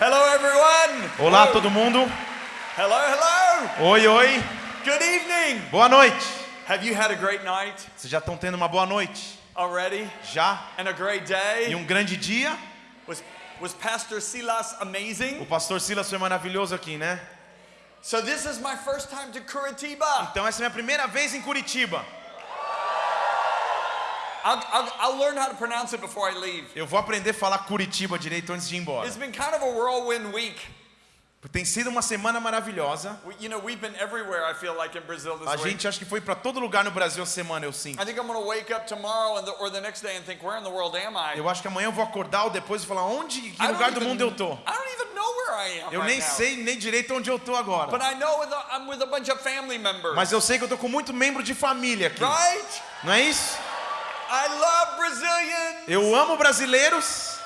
Hello, everyone. Olá Hello. todo mundo. Hello, hello. Oi, oi. Good evening. Boa noite. Have you had a great night Vocês já estão tendo uma boa noite? already Já? and a great E day? um grande dia? Was was Pastor Silas O amazing? pastor Silas foi maravilhoso aqui, né? So this is my first time to Curitiba. Então essa é a minha primeira vez em Curitiba. I'll, I'll, I'll learn how to pronounce it before I leave. Eu vou aprender a falar Curitiba direito antes de ir embora. It's been kind of a whirlwind week. Tem sido uma semana maravilhosa. You know, we've been everywhere. I feel like in Brazil this A week. gente acho que foi para todo lugar no Brasil essa semana, eu sinto. I think I'm going to wake up tomorrow and the, or the next day and think, where in the world am I? Eu acho que amanhã eu vou acordar ou depois e falar onde, que I don't lugar do mundo eu tô. I don't even know where I am Eu right nem now. sei nem direito onde eu tô agora. But I know with a, I'm with a bunch of family members. Mas eu sei que eu tô com muito membro de família aqui. Right? Não é isso? I love Brazilians. Eu amo brasileiros.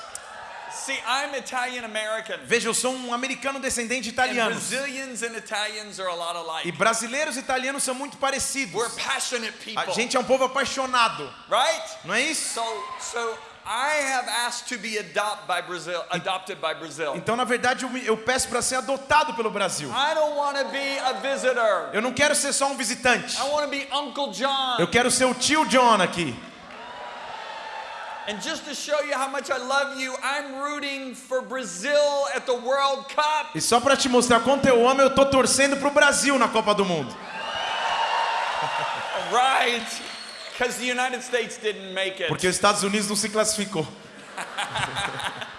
See, I'm Italian American. Veja, eu sou um americano descendente de And italianos. Brazilians and Italians are a lot E brasileiros e italianos são muito parecidos. We're passionate people. A gente é um povo apaixonado, Right? não é isso? So, so I have asked to be adopt by Brazil, adopted by Brazil. Então, na verdade, eu, eu peço para ser adotado pelo Brasil. I don't want to be a visitor. Eu não quero ser só um visitante. I want to be Uncle John. Eu quero ser o tio John aqui. And just to show you how much I love you, I'm rooting for Brazil at the World Cup. E só para te mostrar quanto eu amo, eu tô torcendo pro Brasil na Copa do Mundo. Right? Because the United States didn't make it. Porque os Estados Unidos não se classificou.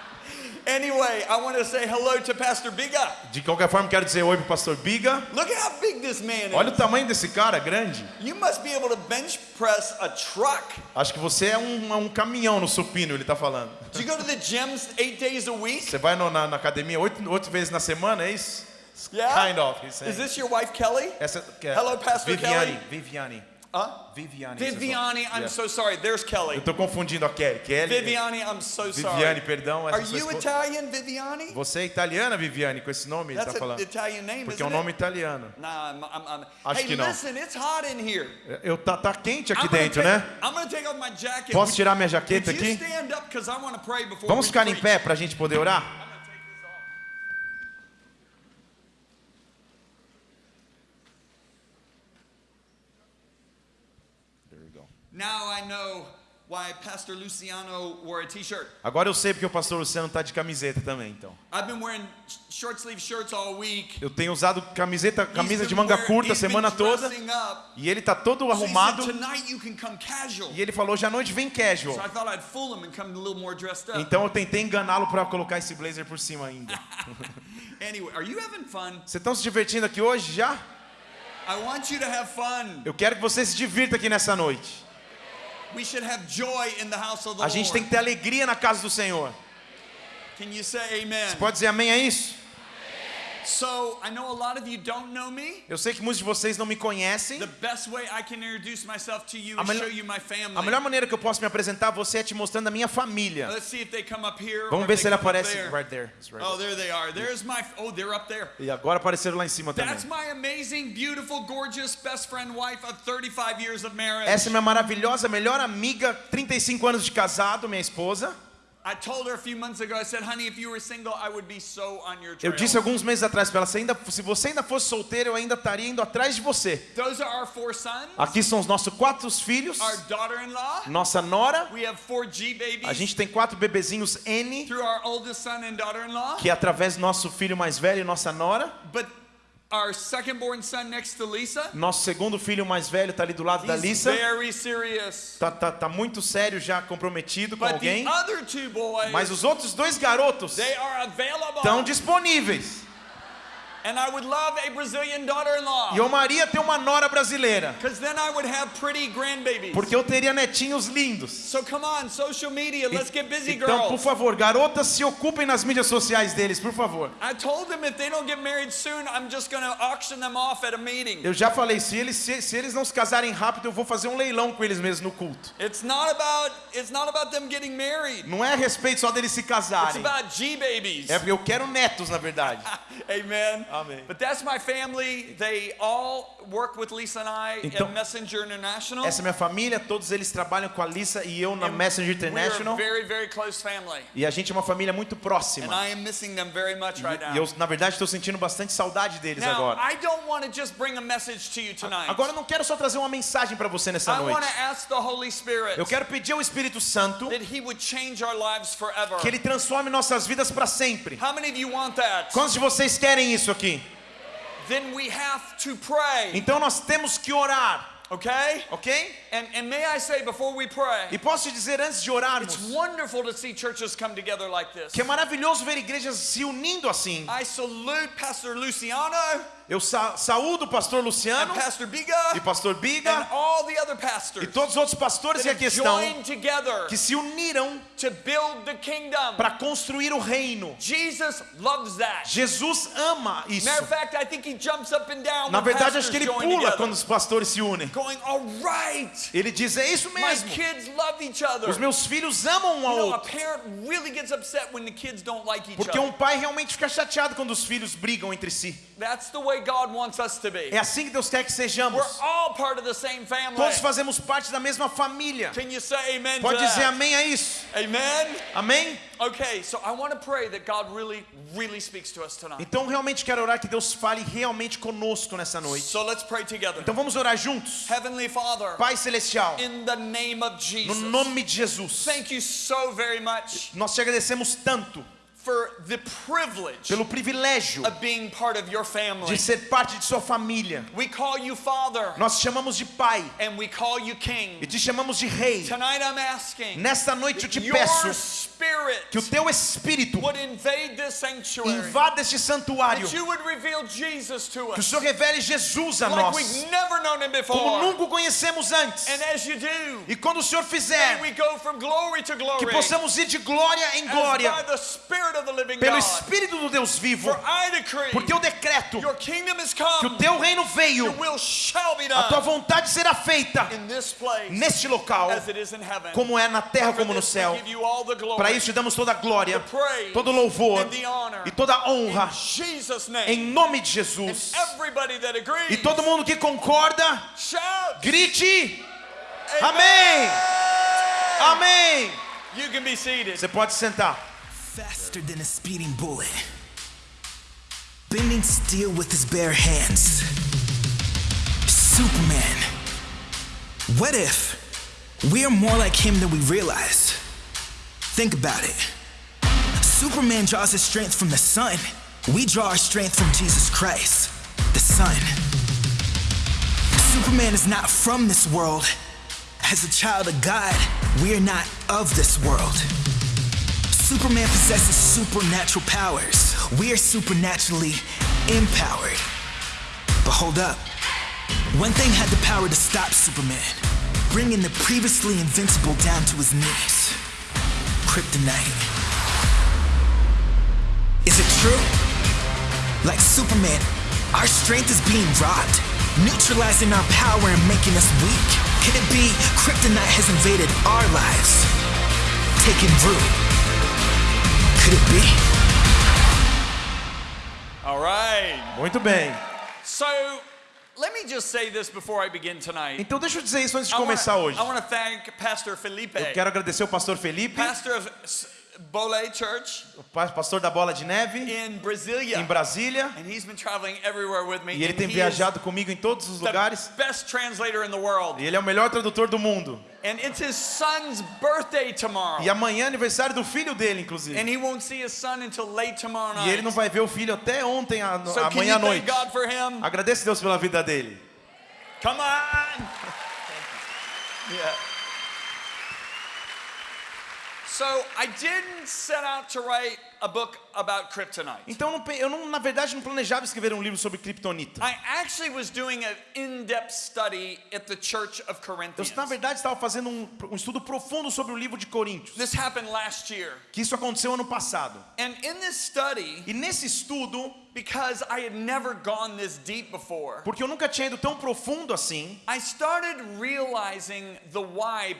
Anyway, I want to say hello to Pastor Biga. De qualquer forma, quero dizer oi pro pastor Biga. Look at how big this man Olha is. o tamanho desse cara, grande. You must be able to bench press a truck. Acho que você é um, um caminhão no supino, ele tá falando. Do you go to the gym eight days a week? Você vai no- na, na academia oito, oito vezes na semana, é isso? Yeah? Kind of. Is this your wife, Kelly? Essa, é Hello, Pastor Viviane, Kelly. Viviane. Huh? Viviane. Viviane, I'm Yeah. so sorry. There's Kelly. Eu tô confundindo a Kelly. Kelly. Viviane, I'm so sorry. Viviane, perdão. Are you esposa. Italian, Viviane? Você é italiana, Viviane, com esse nome? Ele That's tá an falando. Italian name, Porque é um nome it? italiano. Nah, I'm, I'm, I'm- Acho hey, que não. listen, it's hot in here. Eu tá, tá quente aqui I'm dentro, take- né? I'm gonna take off my jacket. Posso tirar minha jaqueta aqui? stand up 'cause I wanna pray before Vamos ficar em pé pra gente poder orar? There we go. Now I know why Pastor Luciano wore a t-shirt. Agora eu sei porque o pastor Luciano tá de camiseta também, então. I've been wearing sh- short sleeve shirts all week. Eu tenho usado camiseta, camisa de manga curta a semana toda. E ele tá todo arrumado. E ele falou, à noite vem casual. Então eu tentei enganá-lo para colocar esse blazer por cima ainda. Anyway, are you having fun? Vocês estão se divertindo aqui hoje já? I want you to have fun. Eu quero que você se divirta aqui nessa noite. A gente tem que ter alegria na casa do Senhor. Can you say amen? Pode dizer amém a isso? So, I know a lot of you don't know me. Eu sei que muitos de vocês não me conhecem. The best way I can introduce myself to you A is show you my family. A melhor maneira que eu posso me apresentar a você é te mostrando a minha família. Let's see if they come up here. Vamos ver se ele aparece there. right there. Right Oh, there they are. There's my. Oh, they're up there. E agora apareceram lá em cima também. That's my amazing, beautiful, gorgeous best friend wife of 35 years of marriage. Essa é minha maravilhosa melhor amiga, 35 anos de casado, minha esposa. I told her a few months ago. I said, "Honey, if you were single, I would be so on your Eu trail." disse alguns meses atrás para ela, se, ainda, se você ainda fosse solteiro, eu ainda estaria indo atrás de você. Those are our four sons. Aqui são os nossos quatro filhos, Our daughter-in-law. nossa nora. We have four G babies A gente tem quatro bebezinhos N, through our oldest son and daughter-in-law. que é através do nosso filho mais velho e nossa nora. But our second-born son next to Lisa, Nosso segundo filho mais velho está ali do lado da Lisa. very serious. Tá, tá, tá muito sério já comprometido com But the alguém. other two boys, Mas os outros dois garotos they are available. estão disponíveis. And I would love a Brazilian daughter-in-law. E eu Maria tem uma nora brasileira. Because then I would have pretty grandbabies. Porque eu teria netinhos lindos. So come on, social media, let's get busy, Então, por girls. favor, garotas, se ocupem nas mídias sociais deles, por favor. I told them if they don't get married soon, I'm just going to auction them off at a meeting. Eu já falei, se eles, se, se eles não se casarem rápido, eu vou fazer um leilão com eles mesmos no culto. It's not about it's not about them getting married. Não é a respeito só deles se It's casarem. about G babies. É porque eu quero netos, na verdade. Amen. Amém. But that's my family. They all work with Lisa and I Então, at Messenger International. Essa é minha família, todos eles trabalham com a Lisa e eu na Messenger We're a International. very, very close family. E a gente é uma família muito And próxima. I am missing them very much right now. E eu, na verdade, estou sentindo bastante saudade deles Now, agora. I don't want to just bring a message to you tonight. Agora eu não quero só trazer uma mensagem para você nessa I want noite. to ask the Holy Spirit Eu quero pedir ao Espírito Santo that He would change our lives forever. que ele transforme nossas vidas para sempre. How many of you want that? Quantos de vocês querem isso aqui? Then we have to pray. Então nós temos que orar, Okay? ok? And, and may I say before we pray, E posso dizer antes de orarmos, it's wonderful to see churches come together like this. que é maravilhoso ver igrejas se unindo assim. I salute Pastor Luciano Eu sa saúdo o pastor Luciano Pastor e Biga pastor and Biga all the other e pastors todos os outros pastores that e a have questão joined together que se uniram to build the kingdom. para construir o reino. Jesus loves that. Jesus ama isso. Matter of fact, I think he jumps up and down Na verdade, acho que ele pula together, quando os pastores se unem. going, all right, Ele diz: É isso my mesmo. kids love each other. Os meus filhos amam um ao outro. parent really gets upset when the kids don't like each Porque other. um pai realmente fica chateado quando os filhos brigam entre si. That's the way God wants us to be. É assim que Deus quer que We're sejamos. all part of the same family. Todos fazemos parte da mesma família. Can you say amen Pode dizer amém a isso? Amen? Amém? Okay, so I want to pray that God really, really speaks to us tonight. Então realmente quero orar que Deus fale realmente conosco nessa noite. So let's pray together. Então vamos orar juntos. Heavenly Father, Pai celestial, in the name of no Jesus, nome de Jesus, thank you so very much nós te agradecemos tanto pelo privilégio of being part of your family. de ser parte de sua família. We call you Father Nós te chamamos de Pai and we call you King. e te chamamos de Rei. Tonight I'm asking Nesta noite eu te peço que o teu Espírito would invade this sanctuary. invada este santuário, That you would reveal Jesus to que o Senhor revele Jesus a like nós, we've never known him como nunca o conhecemos antes. And as you do, E quando o Senhor fizer, we go from glory to glory que possamos ir de glória em as glória, pelo. Espírito do Deus vivo, porque eu decreto que o teu reino veio, a tua vontade será feita neste local, como é na terra como no céu. Para isso te damos toda a glória, todo o louvor e toda a honra em nome de Jesus. E todo mundo que concorda, grite. Amém! Seated. Você pode sentar. Faster than a speeding bullet, bending steel with his bare hands. Superman. What if we're more like him than we realize? Think about it. Superman draws his strength from the sun. We draw our strength from Jesus Christ, the Son. Superman is not from this world. As a child of God, we are not of this world. Superman possesses supernatural powers. We are supernaturally empowered. But hold up. One thing had the power to stop Superman, bringing the previously invincible down to his knees. Kryptonite. Is it true? Like Superman, our strength is being robbed, neutralizing our power and making us weak. Can it be Kryptonite has invaded our lives, taking root? All right. Muito bem. So let me just say this before I begin tonight. Então deixa eu dizer isso antes de I wanna- começar hoje. I want to thank Pastor Felipe, Eu quero agradecer o pastor Felipe, pastor Bole Church o pa- pastor da Bola de Neve, in Brasilia. em Brasília. And he's been traveling everywhere with me. E ele tem viajado comigo em todos os lugares. best translator in the world. E ele é o melhor tradutor do mundo. And it's his son's birthday tomorrow. E amanhã é aniversário do filho dele, inclusive. And he won't see his son until late tomorrow E ele night. não vai ver o filho até ontem, à So amanhã you à noite. thank God for him? Agradeço a Deus pela vida dele. Come on. Yeah. So I didn't set out to write a book about kryptonite. Então eu não pe- eu não, na verdade não planejava escrever um livro sobre kriptonita. I actually was doing an in-depth study at the Church of Eu na verdade estava fazendo um, um estudo profundo sobre o livro de Coríntios, This happened last year. que isso aconteceu ano passado. And in this study, E nesse estudo, because I had never gone this deep before, porque eu nunca tinha ido tão profundo assim, I started realizing the why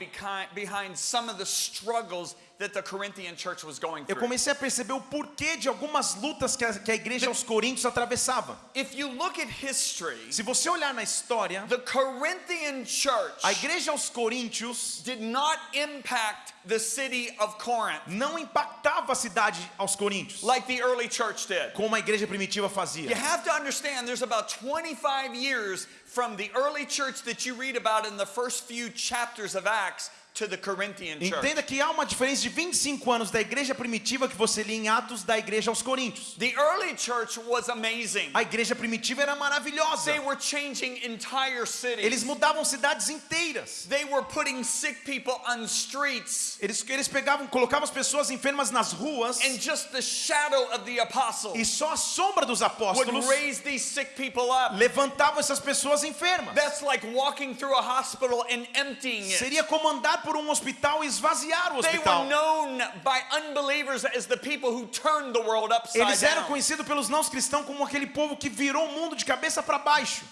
behind some of the struggles that the Corinthian church was going eu through. comecei a perceber o porquê de algumas lutas que a, que a igreja aos Coríntios atravessava. If you look at history, Se você olhar na história, the Corinthian church a igreja aos Coríntios did not impact the city of Corinth não impactava a cidade aos Coríntios, like the early church did. como a igreja primitiva You fazia. have to understand there's about 25 years from the early church that you read about in the first few chapters of Acts to the Corinthian church. Entenda que há uma diferença de 25 anos da igreja primitiva que você lê em Atos da igreja aos Coríntios. The early church was amazing. A igreja primitiva era maravilhosa. They were changing entire cities. Eles mudavam cidades inteiras. They were putting sick people on streets. Eles, eles pegavam, colocavam as pessoas enfermas nas ruas And just the shadow of the apostle e só a sombra dos would apóstolos raise these sick people up. levantavam essas pessoas enfermas. That's like walking through a hospital and emptying it. Seria como andar por um hospital e esvaziar o They were hospital. known by unbelievers as the people who turned the world upside Eles eram conhecidos pelos não cristãos como aquele povo que virou o mundo de cabeça para baixo.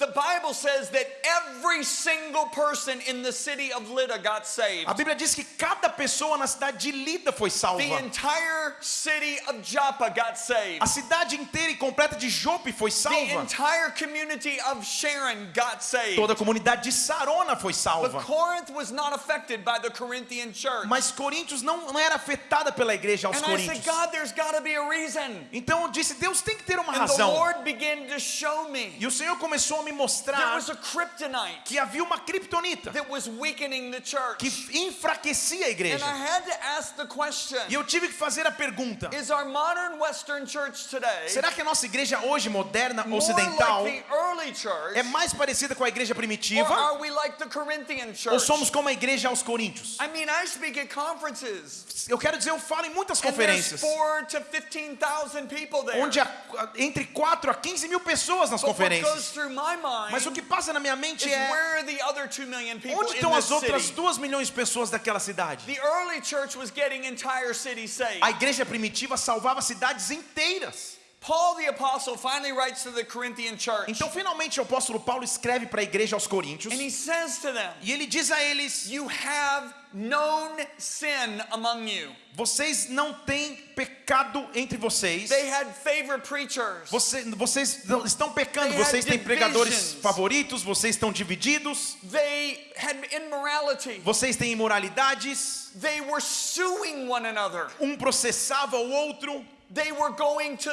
A Bíblia diz que cada pessoa na cidade de Lida foi salva. A cidade inteira e completa de Jope foi The salva. Toda a comunidade de Sarona foi salva. Corinth was not affected by the Corinthian church. Mas Coríntios não, não era afetada pela igreja aos And I said, Coríntios. God, there's got to be a reason. Então eu disse, Deus tem que ter uma And the razão. Lord began to show me E o Senhor começou a me there mostrar was a kryptonite que havia uma criptonita that was weakening the church. que enfraquecia a And igreja. I had to ask the question E eu tive que fazer a pergunta: Is our modern Western church today será que a nossa igreja hoje moderna ocidental like the early church? é mais parecida com a igreja Or primitiva are we like the Corinthian ou church? somos como a igreja aos Coríntios? I mean, I speak at conferences. Eu quero dizer, eu falo em muitas conferências to 15,000 people there. onde há entre 4 a 15 mil pessoas nas But what goes conferências. through my mind Mas o que passa na minha mente é where the other 2 million people onde estão as outras city? 2 milhões de pessoas daquela cidade? The early church was getting entire cities saved. A igreja primitiva salvava cidades inteiras. Paul the apostle finally writes to the Corinthian church. Então, finalmente, o apóstolo Paulo escreve para a igreja aos Coríntios And he says to them, e ele diz a eles: You have known sin among you. Vocês não têm pecado entre vocês. They had favorite preachers. Você- vocês estão pecando, They had vocês têm pregadores favoritos, vocês estão divididos, They had immorality. vocês têm imoralidades, They were suing one another. um processava o outro, They were going to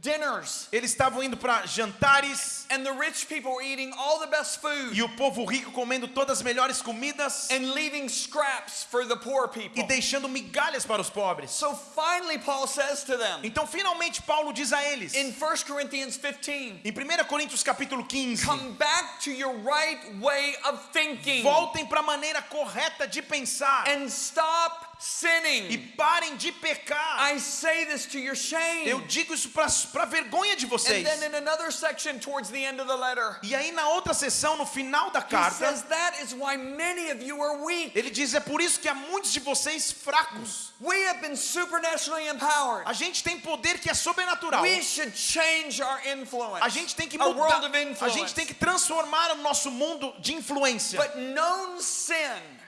dinners. eles estavam indo para jantares And the rich people were eating all the best food e o povo rico comendo todas as melhores comidas and leaving scraps for the poor e people. deixando migalhas para os pobres. So finally, Paul says to them Então, finalmente, Paulo diz a eles, in 1 Corinthians 15 em 1 Coríntios capítulo 15, come back to your right way of thinking voltem para a maneira correta de pensar and stop e sinning. parem de pecar. I say this to your shame. Eu digo isso para vergonha de And vocês. then in another section towards the end of the letter, E aí na outra sessão, no final da he carta, says that is why many of you are weak. ele diz: é por isso que há muitos de vocês fracos. We have been supernaturally empowered. A gente tem poder que é sobrenatural. We should change our influence. A gente tem que a mudar. world of A influence. gente tem que transformar o nosso mundo de influência. But known sin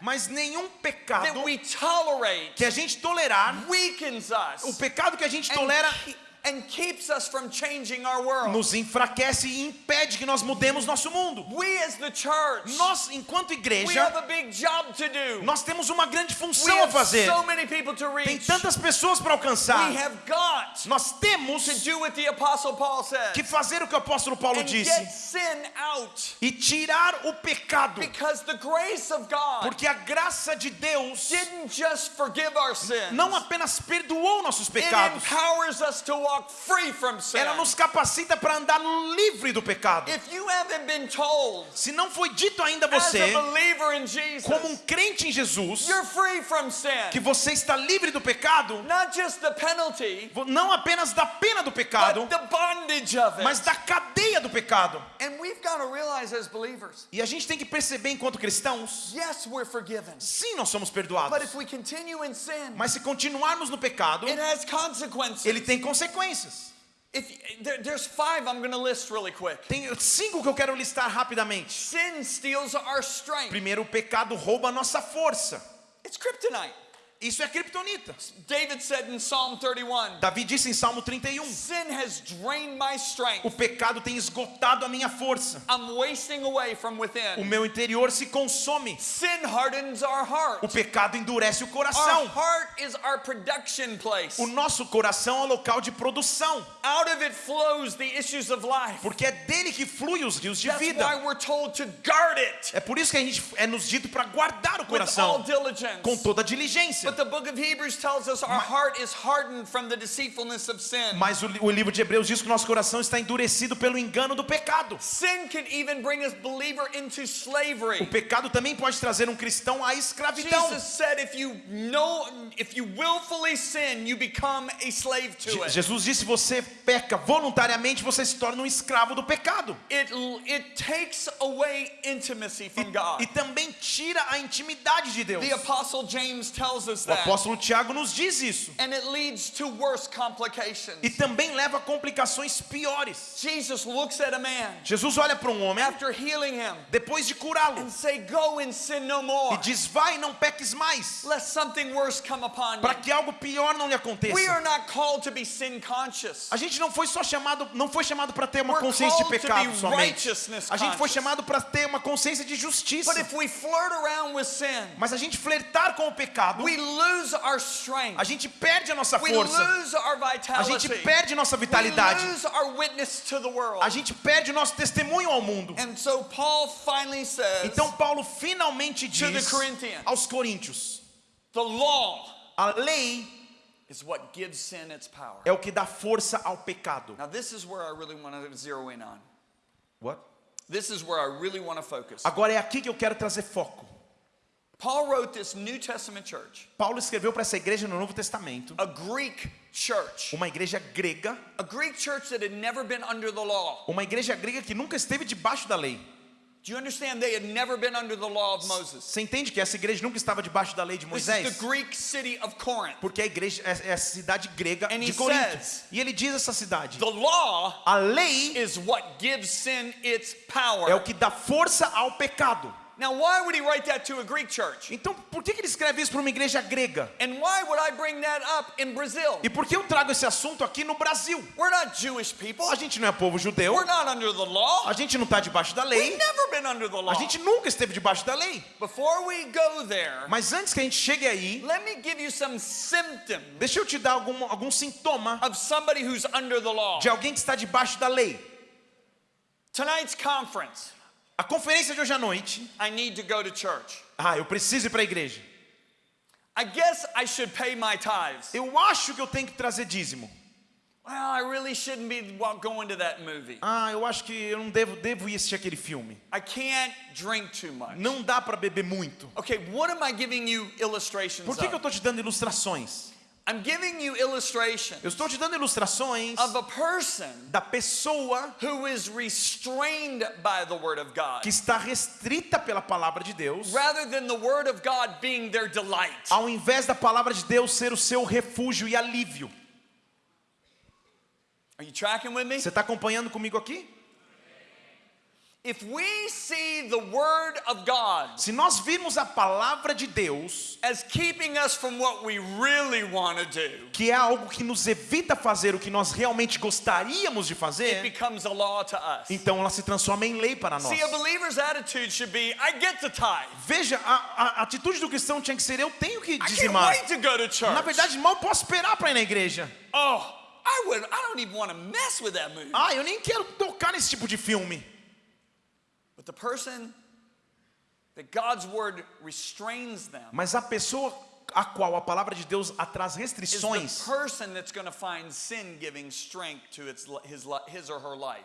Mas nenhum pecado que a gente tolerar, o pecado que a gente tolera ke- and keeps us from changing our world. nos enfraquece e impede que nós mudemos nosso mundo. We as the church, Nós, enquanto we igreja, have a big job to do. nós temos uma grande função a fazer. so many people to Tem tantas pessoas para alcançar. We have got Nós temos to do what the apostle Paul says que fazer o que o apóstolo Paulo and disse get sin out e tirar o pecado, because the grace of God porque a graça de Deus didn't just forgive our sins. não apenas perdoou nossos It pecados, empowers us to walk free from sin. ela nos capacita para andar livre do pecado. If you haven't been told Se não foi dito ainda a as você, a believer in Jesus, como um crente em Jesus, you're free from sin. que você está livre do pecado, Not just the penalty, não apenas da pena do pecado, but the bondage of it. mas da cadeia do pecado. and we've got to realize as believers, E a gente tem que perceber enquanto cristãos, yes, we're forgiven. sim, nós somos But perdoados. if we continue in sin, Mas se continuarmos no pecado, it has consequences. ele tem consequências. If there, there's five I'm going to list really quick. Tem cinco que eu quero listar rapidamente. Sin steals our strength. Primeiro, o pecado rouba a nossa força. It's kryptonite. Isso é kryptonita. David said in Psalm 31 Davi disse em Salmo 31: Sin has drained my strength. O pecado tem esgotado a minha força. I'm wasting away from O within. meu interior se consome. Sin hardens our heart. O pecado endurece o Our coração. heart is our production place. O nosso coração é o local de produção, Out of it flows the issues of life. porque é dele que flui os rios de That's vida. why we're told to guard it É por isso que a gente é nos dito para guardar o with all coração diligence. com toda diligência. But the book of Hebrews tells us our heart is hardened from the deceitfulness of sin. Mas o, o livro de Hebreus diz que nosso coração está endurecido pelo engano do pecado. Sin can even bring a believer into O slavery. pecado também pode trazer um cristão à escravidão. Jesus said if you know if you willfully sin, you become a slave to Je- it. Jesus disse: se você peca voluntariamente, você se torna um escravo do pecado. It it takes away intimacy from God. E também tira a intimidade de Deus. The apostle James tells us O that. apóstolo Tiago nos diz isso. And it leads to worse complications. E também leva a complicações piores. Jesus looks at a man Jesus olha para um homem after healing him depois de curá-lo and say, "Go and sin no e more, diz: Vai e não peques mais, lest something worse come upon para you." que algo pior não lhe We aconteça. are not called to be sin conscious. A gente não foi só chamado, não foi chamado para ter uma We're consciência de pecado somente. A gente foi chamado para ter uma consciência de justiça. But if we flirt around with sin, Mas a gente flertar com o pecado, we. A gente perde a nossa We força. lose our A gente perde nossa We vitalidade. lose our witness to the world. A gente perde o nosso testemunho ao mundo. And so Paul finally says, Então Paulo finalmente To the diz Corinthians. aos coríntios: the law a lei is what gives sin its power. é o que dá força ao pecado. Now this is where I really want to zero in on. What? This is where I really want to focus. Agora é aqui que eu quero trazer foco. Paul wrote this New Testament church, Paulo escreveu para essa igreja no Novo Testamento, a Greek church, uma igreja grega, a Greek church that had never been under the law. uma igreja grega que nunca esteve debaixo da lei. Do you understand? They had never been under the law of Moses. Você entende que essa igreja nunca estava debaixo da lei de This is Moisés? the Greek city of Corinth. Porque a igreja é é a cidade grega And de Corinto. E ele diz essa cidade: The law a lei is what gives sin its é o power. que dá força ao pecado. Now, why would he write that to a Greek church? Então, por que ele escreve isso para uma igreja grega? And why would I bring that up in Brazil? E por que eu trago esse assunto aqui no Brasil? We're not Jewish people. A gente não é povo judeu, We're not under the law. a gente não está debaixo da We've lei, never been under the law. a gente nunca esteve debaixo da lei. Before we go there, Mas antes que a gente chegue aí, let me give you some symptoms deixa eu te dar algum, algum sintoma of somebody who's under the law. de alguém que está debaixo da lei. Tonight's conference, A conferência de hoje à noite, I need to go to church. ah, eu preciso ir para a igreja. I guess I should pay my tithes. Eu acho que eu tenho que trazer dízimo. Well, I really shouldn't be going to that movie. Ah, eu acho que eu não devo, devo ir assistir aquele filme. I can't drink too much. Não dá para beber muito. Okay, what am I giving you illustrations Por que, que eu estou te dando ilustrações? I'm giving you illustrations Eu estou te dando ilustrações of a person da pessoa who is restrained by the Word of God que está restrita pela palavra de Deus, rather than the Word of God being their delight. ao invés da palavra de Deus ser o seu refúgio e alívio. Are you tracking with me? Você está acompanhando comigo aqui? If we see the Word of God Se nós virmos a palavra de Deus, as keeping us from what we really want to do, que é algo que nos evita fazer o que nós realmente gostaríamos de it fazer, becomes a law to us. então ela se transforma em lei para nós. See, a believer's attitude should be I get to tithe. Veja, a, a atitude do cristão tinha que ser: eu tenho que I can't dizimar. wait to go to church. Na verdade, mal posso esperar para ir na igreja. oh, I would I don't even want to mess with that movie. Ah, eu nem quero tocar nesse tipo de filme. But the person that God's word restrains them Mas a pessoa a qual a palavra de Deus traz restrições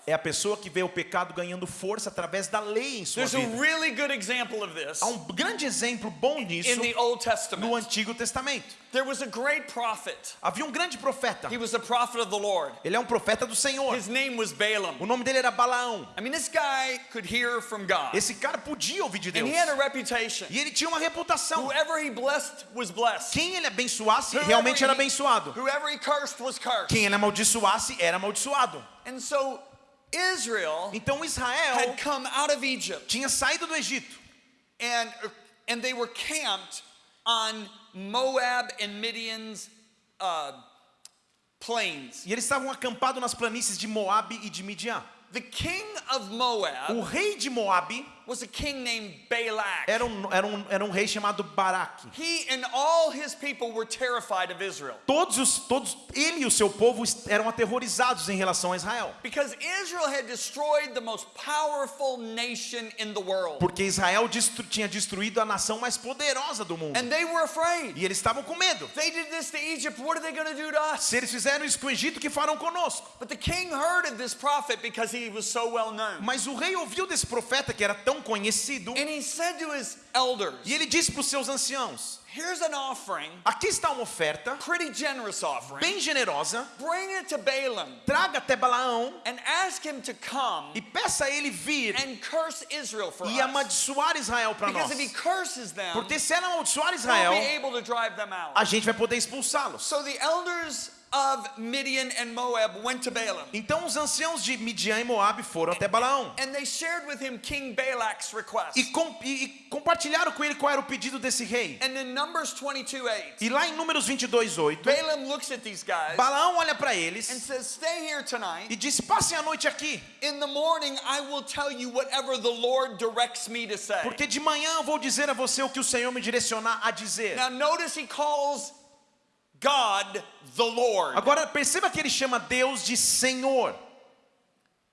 é a pessoa que vê o pecado ganhando força através da lei em sua There's a vida. really good example of this Há um grande exemplo bom nisso in the Old no. Antigo Testamento. There was a great prophet. Havia um grande profeta. He was a prophet of the Lord. Ele é um profeta do Senhor. His name was Balaam. O nome dele era Balaão. I mean, this guy could hear from God. Esse cara podia ouvir de Deus. And he had a reputation. E ele tinha uma reputação. Whoever he blessed was blessed. Quem ele abençoasse, realmente era abençoado. Quem ele amaldiçoasse, era amaldiçoado. And so Israel Então Israel had come out of Egypt tinha saído do Egito. and, and they were camped on Moab and Midian's uh, plains. E eles estavam acampados nas planícies de Moabe e de Midian. The king of Moab O rei de Moabe was a king named Balak. era um, era um, era um rei chamado Baraque. He and all his people were terrified of Israel Todos os, todos, ele e o seu povo eram aterrorizados em relação a Israel. because Israel had destroyed the most powerful nation in the world. Porque Israel destru, tinha destruído a nação mais poderosa do mundo. And they were afraid. E eles estavam com medo. They did this to Egypt. What are they going to do to us? Se eles fizeram isso com o Egito, que farão conosco? But the king heard of this prophet because he was so well known. Mas o rei ouviu desse profeta que era tão conhecido And he said to his elders, e ele disse para os seus anciãos: Here's an offering, Aqui está uma oferta pretty generous offering. bem generosa. Bring it to Balaam Traga até Balaão and ask him to come e peça a ele vir and curse Israel for e amaldiçoar Israel para Because nós. if he curses them, Porque se ela amaldiçoar we'll Israel, be able to drive them out. a gente vai poder expulsá-los. So the elders of Midian and Moab went to Balaam. Então os anciãos de Midian e Moabe foram até Balaão And they shared with him King Balak's request. e, com- e- e compartilharam com ele qual era o pedido desse rei. And in Numbers 22 8, E lá em Números 22, 8, Balaam looks at these guys Balaão olha para and eles says, Stay here tonight. e disse: Passem a noite aqui, In the morning, I will tell you whatever the Lord directs me to say. porque de manhã eu vou dizer a você o que o Senhor me direcionar a dizer. Now, notice he calls God the Lord. Agora perceba que ele chama Deus de Senhor.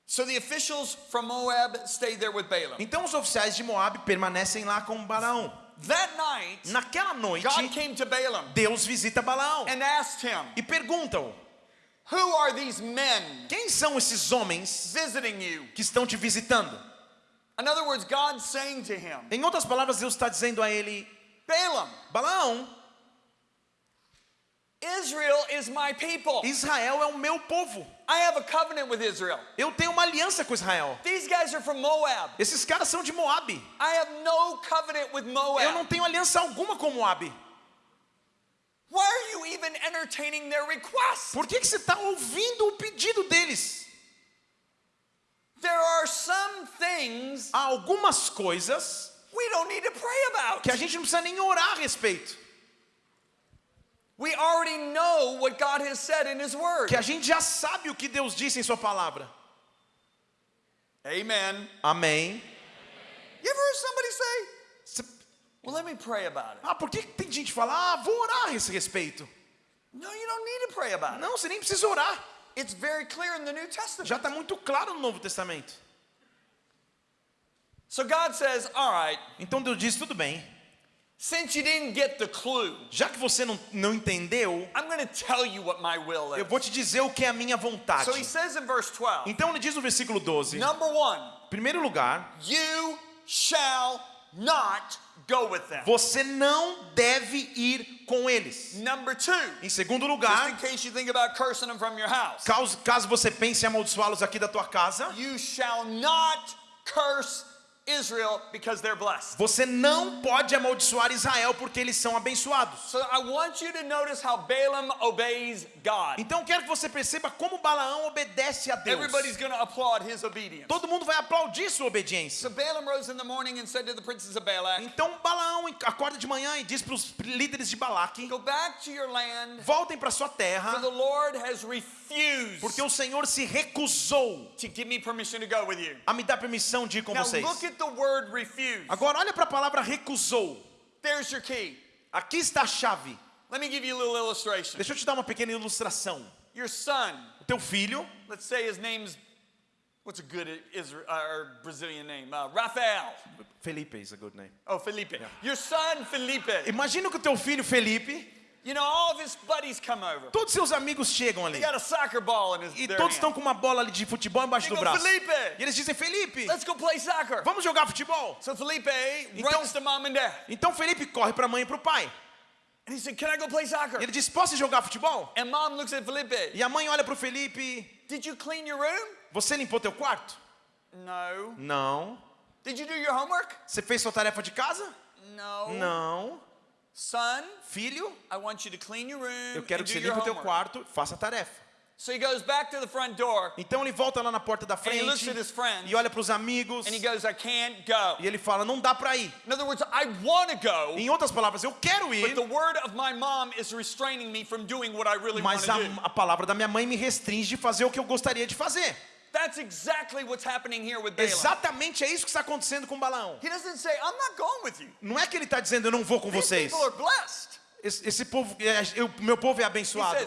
So the officials from Moab stayed there with Balaam. Então os oficiais de Moabe permanecem lá com Balaão. That night, Naquela noite, God came to Balaam Deus visita Balaão and asked him, e perguntam: Who are these men Quem são esses homens visiting you? que estão te visitando? In other words, God's saying to him, Em outras palavras, Deus está dizendo a ele: Balaam, Balaão, Israel is my people. Israel é o meu povo. I have a covenant with Israel. Eu tenho uma aliança com Israel. These guys are from Moab. Esses caras são de Moabe. I have no covenant with Eu não Moab. tenho aliança alguma com Moabe. Why are you even entertaining their request? Por que, que você está ouvindo o pedido deles? There are some things Há algumas coisas we don't need to pray about. que a gente não precisa nem orar a respeito. We already know what God has said in His Word. Que a gente já sabe o que Deus disse em Sua palavra. Amen. Amém. You ever heard somebody say, Well, let me pray about it? Ah, por que que tem gente que fala, ah, vou orar a esse respeito? No, you don't need to pray about it. Não, você nem precisa orar. It's very clear in the New Testament. Já está muito claro no Novo Testamento. So God says, All right, Então Deus diz, tudo bem. Since you didn't get the clue, Já que você não, não entendeu, I'm going to tell you what my will eu is. vou te dizer o que é a minha vontade. So He says in verse 12, Então ele diz no versículo 12, Number one, primeiro lugar, you shall not go with them. você não deve ir com eles. Number two, Em segundo just in lugar, case you think about cursing them from your house, caso, caso você pense em amaldiçoá-los aqui da tua casa, you shall not curse Israel because they're blessed. você não pode amaldiçoar Israel porque eles são abençoados. So I want you to notice how Balaam obeys God. Então quero que você perceba como Balaão obedece a Deus. Everybody's going to applaud his obedience. Todo mundo vai aplaudir sua obediência. So Balaam rose in the morning and said to the princes of Balak, Então Balaão acorda de manhã e diz para os líderes de Balaque: Go back to your land, voltem para sua for terra, the Lord has refused porque o Senhor se recusou to give me permission to go with you. a me dar permissão de ir com Now vocês. look at the word refuse. Agora olha para a palavra recusou. There's your key. Aqui está a chave. Let me give you a little illustration. Deixa eu te dar uma pequena ilustração. Your son, O teu filho, let's say his name's what's a good Israel uh, Brazilian name? Uh, Rafael. Felipe is a good name. Oh, Felipe. Your son Felipe. Imagina que o teu filho Felipe, You know, all of his buddies come over. todos seus amigos chegam ali. He got a soccer ball in his E todos estão com uma bola ali de futebol embaixo They do go, braço. Felipe, E eles dizem, Felipe, let's go play soccer. vamos jogar futebol. So Felipe Então- runs to mom and dad. Então Felipe corre para a mãe e para o pai. And he said, Can I go play soccer? E ele diz, posso jogar futebol? And mom looks at Felipe. E a mãe olha para o Felipe, Did you clean your room? você limpou teu quarto? No. Não. Did you do your homework? Você fez sua tarefa de casa? No. Não. Son, Filho, I want you to clean your room eu quero and que você limpe o teu quarto, faça a tarefa. So he goes back to the front door Então ele volta lá na porta da he looks frente at his friends e olha para os amigos and he goes, I can't go. e ele fala: não dá para ir. In other words, I want to go, Em outras palavras, eu quero but ir, the word of my mom is restraining me from doing what I really want mas a palavra da minha mãe me restringe de fazer o que eu gostaria de fazer. That's exactly what's happening here with Balaam. Exatamente é isso que está acontecendo com Balaão. He doesn't say, I'm not going with you. Não é que ele está dizendo eu não vou com These vocês. people are blessed. Esse, esse povo, é, eu- meu povo é abençoado.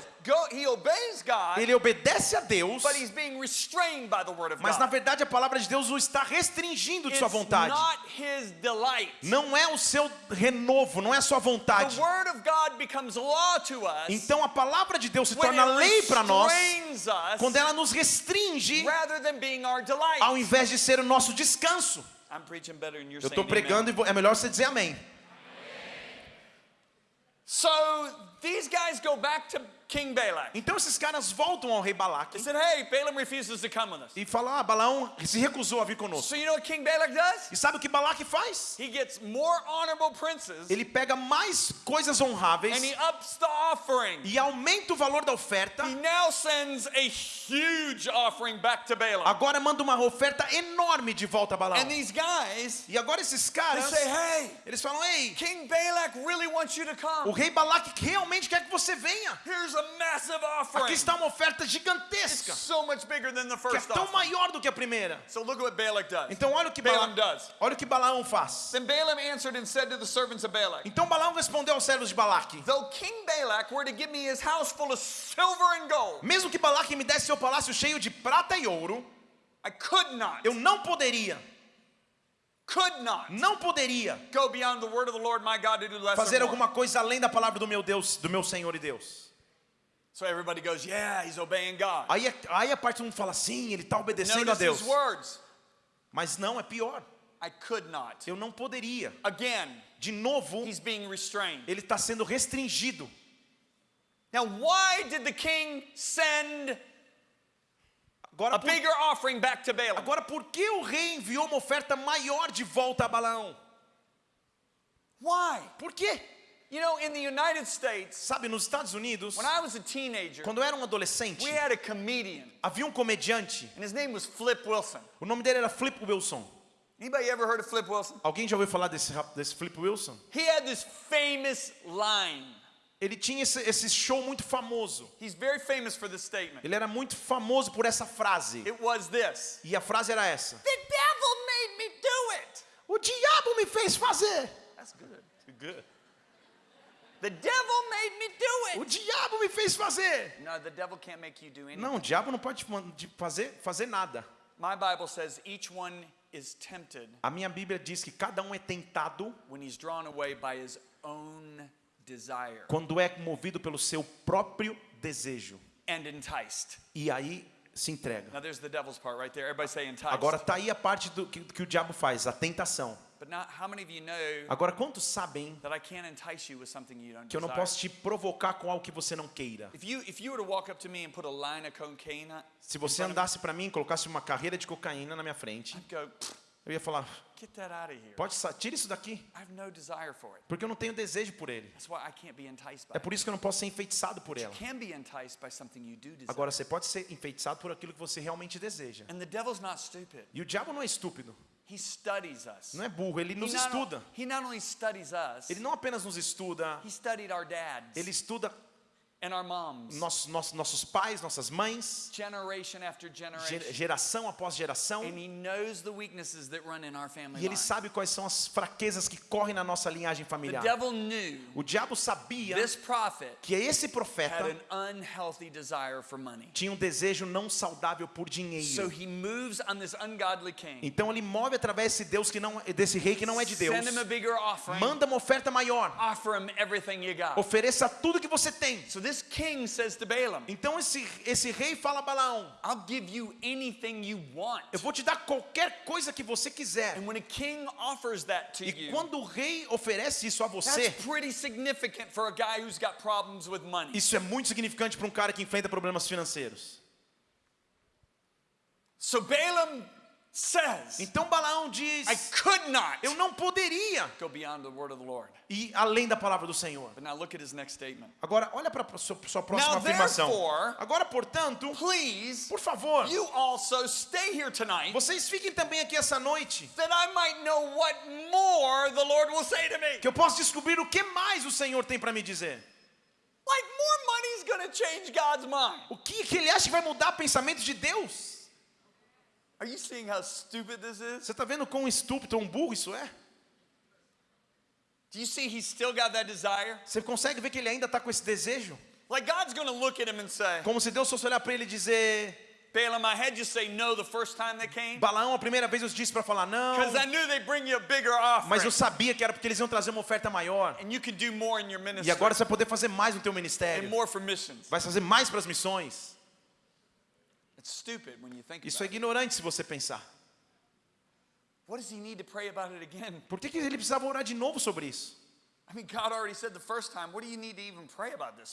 Ele obedece a Deus, but he's being restrained by the word of mas na verdade a palavra de Deus o está restringindo de sua vontade. Não é o seu renovo, não é a sua vontade. Então a palavra de Deus se torna lei para nós quando ela nos restringe rather than being our delight. ao invés de ser o nosso descanso. I'm preaching better than you're Eu estou pregando e é melhor você dizer amém. So these guys go back to King Balak. Então esses caras voltam ao rei Balaque They said, hey, Balaam refuses to come with us. e falam: Ah, Balaão se recusou a vir conosco. So you know what King Balak does? E sabe o que Balaque faz? He gets more honorable princes Ele pega mais coisas honráveis and he ups the offering. e aumenta o valor da oferta. He now sends a huge offering back to Balaam. Agora manda uma oferta enorme de volta a Balaão. And these guys, E agora esses they caras, say, hey, eles falam: Ei, King Balak really wants you to o come. rei Balaque realmente quer que você venha. Here's Aqui está uma oferta gigantesca, So much bigger than the que é tão maior do que a primeira. So look at what Balak does. Então olha o que Balaam olha o que Balaão faz. Then Balaam answered and said to the servants of Balak, Então Balaão respondeu aos servos de Balaque: Though King Balak were to give me his house full of silver and gold, Mesmo que Balaque me desse seu palácio cheio de prata e ouro, I could not, eu não poderia, could not não poderia go beyond the word of the Lord my God to do less fazer alguma coisa além da palavra do meu Deus, do meu Senhor e Deus. So everybody goes, Yeah, he's obeying God. Aí, aí a parte do mundo fala: Sim, ele está obedecendo a Notice Deus. his words. Mas não, é pior. I could not. Eu não poderia. Again, De novo, he's being restrained. ele está sendo restringido. Now, why did the king send Agora a por, bigger offering back to Balaam? agora, por que o rei enviou uma oferta maior de volta a Balaão? Why? Por quê? You know, in the United States, Sabe, nos Estados Unidos, when I was a teenager, quando eu era um adolescente, we had a comedian, havia um comediante. and his name was Flip Wilson. O nome dele era Flip Wilson. Anybody ever heard of Flip Wilson? Alguém já ouviu falar desse, desse Flip Wilson? He had this famous line. Ele tinha esse, esse show muito famoso. He's very famous for this statement. Ele era muito famoso por essa frase. It was this E a frase era essa: The devil made me do it. O diabo me fez fazer. That's good. The devil made me do O it. diabo me fez fazer. No, the devil can't make you do anything. Não, o diabo não pode de fazer, fazer nada. My Bible says each one is tempted A minha Bíblia diz que cada um é tentado when he's drawn away by his own desire quando é movido pelo seu próprio desejo. and enticed. E aí se entrega. Now there's the devil's part right there. Everybody say enticed. Agora tá aí a parte do que, que o diabo faz, a tentação. But now, how many of you know Agora quantos sabem that I can't entice you with something you don't que eu não posso te provocar com algo que você não queira? Se você andasse para mim e colocasse uma carreira de cocaína na minha frente, I'd go, "Pfft, eu ia falar: get that out of here. pode tira isso daqui, I have no desire for it. porque eu não tenho desejo por ele. That's why I can't be enticed by É por isso que eu não posso ser enfeitiçado por it. ela. Agora você pode ser enfeitiçado por aquilo que você realmente deseja. and the devil's not stupid. E o diabo não é estúpido, He studies us. não é burro, ele He nos not, estuda. he not only studies us, Ele não apenas nos estuda, he studied our dads ele estuda and our moms, nossos, pais, nossas mães, generation after ge- generation. geração após geração. And he knows the weaknesses that run in our family E ele sabe quais são as fraquezas que correm na nossa linhagem The familiar. devil knew O diabo sabia this prophet que esse had profeta an unhealthy desire for money. tinha um desejo não saudável por So dinheiro. he moves on this ungodly king. Então ele move através desse Deus que não desse rei que não é de Deus. Send him a bigger offering. Manda uma oferta maior. Offer him everything you got. Ofereça tudo que você tem. So this king says to Balaam, Então esse esse rei fala a Balaão: I'll give you anything you want. Eu vou te dar qualquer coisa que você quiser. And when a king offers that to E you, quando o rei oferece isso a você, that's pretty significant for a guy who's got problems with money. isso é muito significante para um cara que enfrenta problemas financeiros. So Balaam says, Então Balaão diz: I could not Eu não poderia go beyond the word of the Lord. ir além da palavra do Senhor. But now look at his next statement. Agora, olha para a sua, sua próxima Now, afirmação. therefore- Agora, portanto, Please, por favor, you also stay here tonight vocês fiquem também aqui essa noite, that I might know what more the Lord will say to me. que eu possa descobrir o que mais o Senhor tem para me dizer. Like more money's gonna change God's mind. O que, que ele acha que vai mudar pensamentos de Deus? Are you seeing how stupid this is? Você está vendo quão estúpido, um burro isso é? Do you see he's still got that desire? Você consegue ver que ele ainda está com esse desejo? Like God's gonna look at him and say, Como se Deus fosse olhar para ele e dizer: Balaam, I had you say no the first time they came Balaão, a primeira vez eu disse para falar não, because I knew they'd bring you a bigger mas eu sabia que era porque eles iam trazer uma oferta maior. and you can do more in your ministry E agora você vai poder fazer mais no teu and ministério. more for missions. Vai fazer mais para as missões. It's stupid when you think Isso é ignorante se você pensar. What does he need to pray about it again? Por que, que ele precisava orar de novo sobre isso?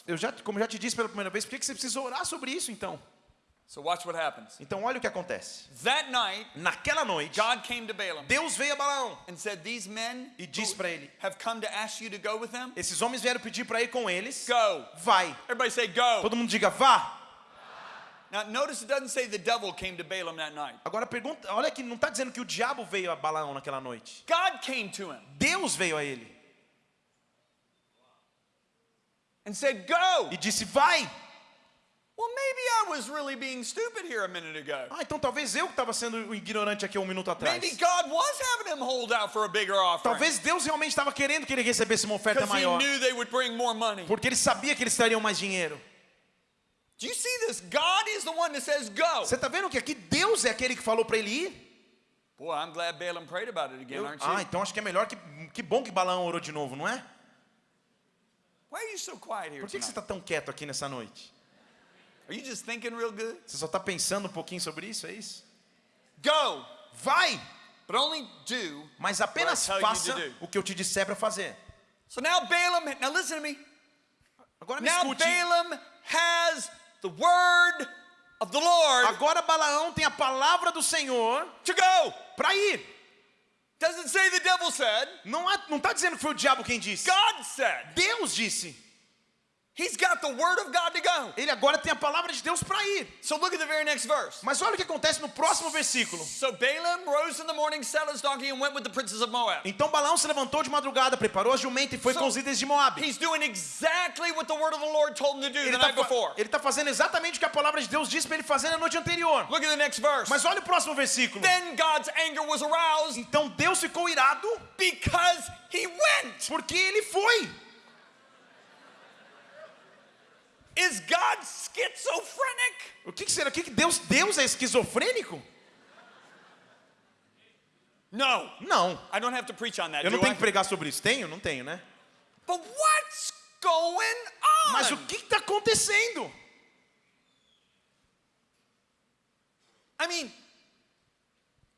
Eu já, como já te disse pela primeira vez, por que, que você precisa orar sobre isso então? So watch what happens. Então olha o que acontece. That night, Naquela noite, God came to Balaam Deus veio a Balaão. and said, These men E disse para ele: have come to ask you to go with them. Esses homens vieram pedir para ir com eles. Go. Vai. Everybody say go. Todo mundo diga vá. Now notice it doesn't say the devil came to Balaam that night. Agora pergunta, olha que não está dizendo que o diabo veio a Balaão naquela noite. God came to him Deus veio a ele and said, Go. e disse: Vai. Well, maybe I was really being stupid here a minute ago. Ah, então talvez eu que estava sendo ignorante aqui um minuto atrás. Maybe God was having him hold out for a bigger offering. Talvez Deus realmente estava querendo que ele recebesse uma oferta Because he maior. knew they would bring more money. Porque ele sabia que eles trariam mais dinheiro. Do you see this? God is the one that says go. Você está vendo que aqui Deus é aquele que falou para ele ir? Boy, I'm glad Balaam prayed about it again, Eu- aren't you? ah, então acho que é melhor que que bom que Balaão orou de novo, não é? Why are you so quiet here Por que, que você está tão quieto aqui nessa noite? Are you just thinking real good? Você só está pensando um pouquinho sobre isso, é isso? Go, Vai, but only do. mas apenas What I tell you faça to do. o que eu te disser para fazer. So now Balaam, now listen to me. Agora me Now escute. Balaam has the word of the Lord Agora Balaão tem a palavra do Senhor to go. para ir. Doesn't say the devil said. Não está tá dizendo que foi o diabo quem disse. God said. Deus disse. He's got the word of God to go. Ele agora tem a palavra de Deus para ir. So look at the very next verse. Mas olha o que acontece no próximo versículo. So Balaam rose in the morning, saddled his donkey, and went with the princes of Moab. Então Balaão se levantou de madrugada, preparou a jumenta e foi So, com os líderes de Moab. He's doing exactly what the word of the Lord told him to do Ele the está night before. fazendo exatamente o que a palavra de Deus disse para ele fazer na noite anterior. Look at the next verse. Mas olha o próximo versículo. Then God's anger was aroused Então Deus ficou irado because he went. porque ele foi. Is God schizophrenic? O que, que será? O que, que Deus, Deus é esquizofrênico? No. Não. I don't have to preach on that. Eu não do tenho I? que pregar sobre isso. Tenho? Não tenho, né? But what's going on? Mas o que está acontecendo? I mean,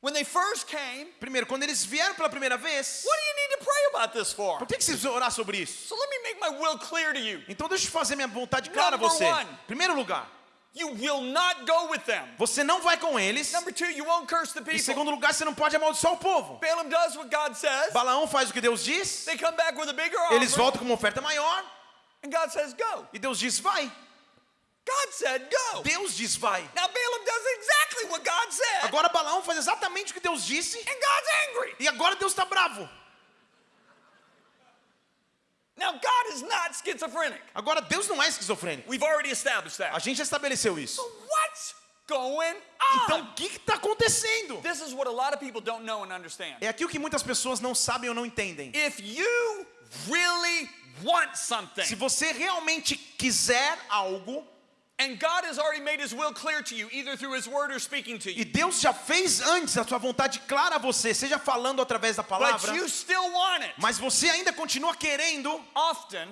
when they first came, Primeiro, quando eles vieram pela primeira vez, what do you need to pray about this for? por que, que você precisa orar sobre isso? So let me make my will clear to you. Então deixa eu fazer minha vontade clara a Number você. one. Primeiro lugar, You will not go with them. você não vai com eles. Number two, you won't curse the Em people. segundo lugar, você não pode amaldiçoar o povo. Balaam does what God says. Balaão faz o que Deus diz, They come back with a bigger eles voltam com uma oferta maior, and God says, "Go." e Deus diz vai. God said, "Go." Deus diz vai. Now Balaam does exactly what God said, Agora Balaão faz exatamente o que Deus disse, and God's angry. e agora Deus está bravo. Now God is not schizophrenic. Agora Deus não é esquizofrênico. We've already established A that. gente já estabeleceu isso. So what's going Então on? o que está acontecendo? This is what a lot of people don't know and understand. É aqui o que muitas pessoas não sabem ou não entendem. If you really want something, Se você realmente quiser algo, and God has already made His will clear to you, either through His word or speaking to e Deus já fez antes a sua vontade clara a você, seja falando através da but palavra, you still want it, mas você ainda continua querendo, often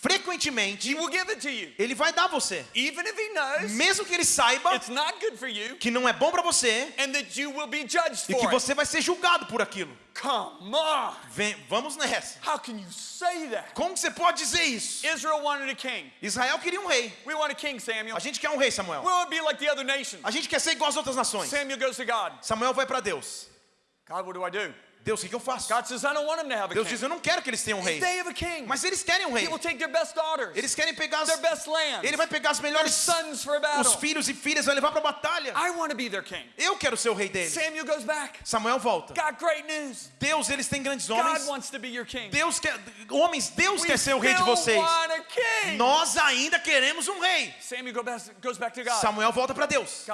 frequentemente, He will give it to you. ele vai dar a você. Even if he knows Mesmo que ele saiba it's not good for you que não é bom para você and that you will be judged e que você vai ser julgado por aquilo. Come on. Vem, vamos nessa. How can you say that? Como você pode dizer isso? Israel wanted a king. Israel queria um rei. We want a king, Samuel. A gente quer um rei, We Samuel. like the other nations. A gente quer ser igual às outras nações. Samuel goes to God. Samuel vai para Deus. God, what do I do? Deus, o que, eu faço? God says, I don't want him to have a Deus king. diz, eu não quero que eles tenham um rei. A. Mas eles querem um rei. He will take their best daughters, Eles querem pegar as, Ele vai pegar as melhores a os filhos e filhas vai levar para batalha. I want to be their king. Eu quero ser o rei deles. Samuel goes back. Samuel volta. Deus, eles têm grandes homens. Deus quer, homens, Deus quer ser o rei de vocês. a. Nós ainda queremos um rei. Samuel go back, goes back to God. Samuel volta para Deus.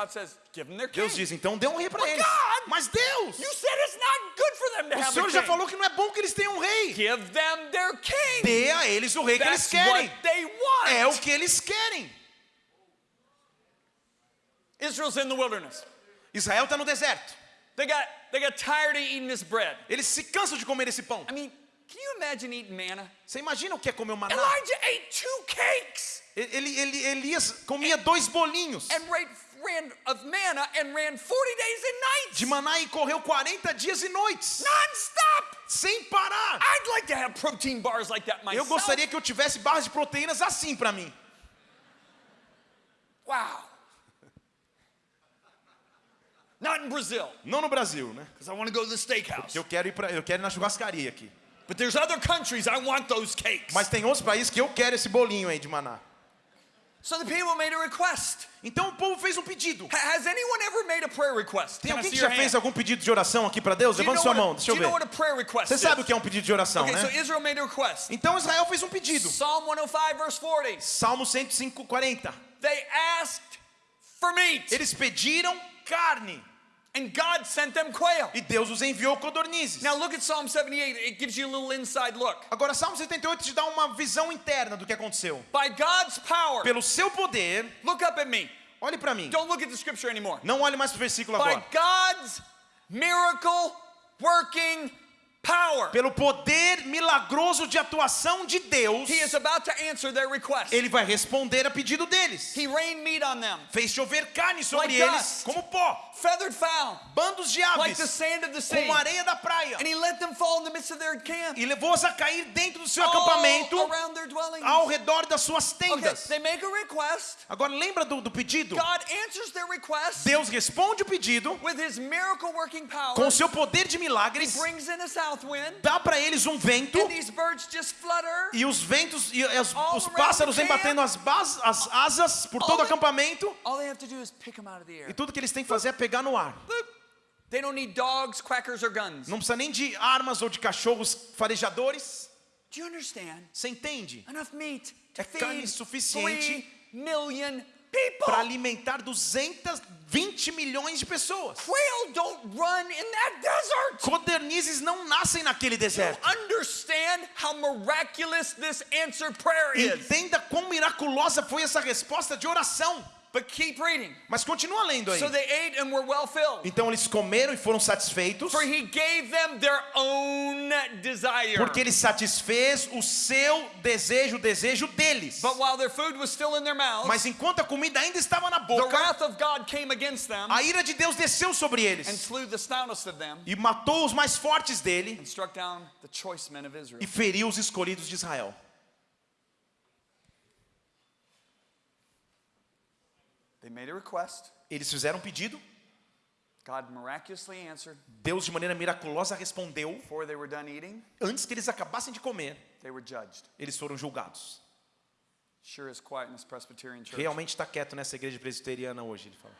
Deus diz, então dê um rei para eles. God, Mas Deus, You said it's not good for them to o Senhor já falou que não é bom que eles tenham um rei. Give them their king. Dê a eles o rei que eles That's querem. what they want. É o que eles querem. Israel's in the wilderness. Israel está no deserto. They got they got tired of eating this bread. Eles se cansam de comer esse pão. I mean, can you imagine eating manna? Você imagina o que é comer o maná? Elijah ate two cakes Ele, ele, Elias comia dois bolinhos and ran, ran of manna and ran 40 days and nights. de maná e correu 40 dias e noites, Non-stop. sem parar. I'd like to have protein bars like that Eu myself. gostaria que eu tivesse barras de proteínas assim para mim. Wow. Not in Brazil, Não no Brasil, né? because I want to go to the steakhouse. Eu quero ir para, eu quero ir na churrascaria aqui. But there's other countries I want those cakes. Mas tem outros países que eu quero esse bolinho aí de maná. So the people made a request. Então o povo fez um pedido. Ha- Has anyone ever made a prayer request? Tem alguém que já fez algum pedido de oração aqui para Deus? Levanta sua mão, deixa do eu you know what ver. a prayer request Você sabe o que é um pedido de oração, Okay, so né? Israel made a request. Então Israel fez um pedido. Psalm 105 verse 40. Salmo 105, 40. They asked for meat, Eles pediram carne and God sent them quail. e Deus os enviou codornizes. Now look at Psalm 78. It gives you a little inside look. Agora, Salmo 78 te dá uma visão interna do que aconteceu. By God's power, Pelo seu poder, look up at me. olhe para mim. Don't look at the scripture anymore. Não olhe mais para o versículo By agora. God's miracle working power, Pelo poder milagroso de atuação de Deus, He is about to answer their request. ele vai responder a pedido deles. He rained meat on them, Fez chover carne sobre Like eles dust. como pó, feathered fowl, bandos de like the aves, sand of the sea. como areia da praia. And he let them fall in the midst of their camp, E levou-os a cair dentro do seu all acampamento, around their dwellings. ao redor das suas Okay, tendas. they make a request. Agora lembra do, do pedido? God answers their request Deus responde o pedido with his miracle working power. com seu poder de He milagres, brings in south wind, dá para eles um vento flutter. e os ventos e as- os pássaros vêm batendo as, bas- as asas por todo o acampamento e tudo que eles têm que fazer é pegar no ar. Look, they don't need dogs, quackers, or guns. Não precisa nem de armas ou de cachorros farejadores. Do you understand? Você entende? Enough meat to É carne feed suficiente 3 million people. Para alimentar 220 milhões de pessoas. Quail don't run in that desert. Codernizes não nascem naquele deserto. Understand how miraculous this answer prayer is. Entenda quão miraculosa foi essa resposta de oração. But keep reading. Mas continua lendo aí. So they ate and were well filled. Então eles comeram e foram satisfeitos, For he gave them their own desire. porque ele satisfez o seu desejo, o desejo deles. But while their food was still in their mouths, Mas enquanto a comida ainda estava na the boca, wrath of God came against them a ira de Deus desceu sobre and eles slew the stoutest of them e matou os mais fortes dele and struck down the choice men of Israel. e feriu os escolhidos de Israel. They made a request. Eles fizeram um pedido, God miraculously answered. Deus de maneira miraculosa respondeu. Antes que eles acabassem de comer, eles foram julgados. Realmente está quieto nessa igreja presbiteriana hoje, ele fala.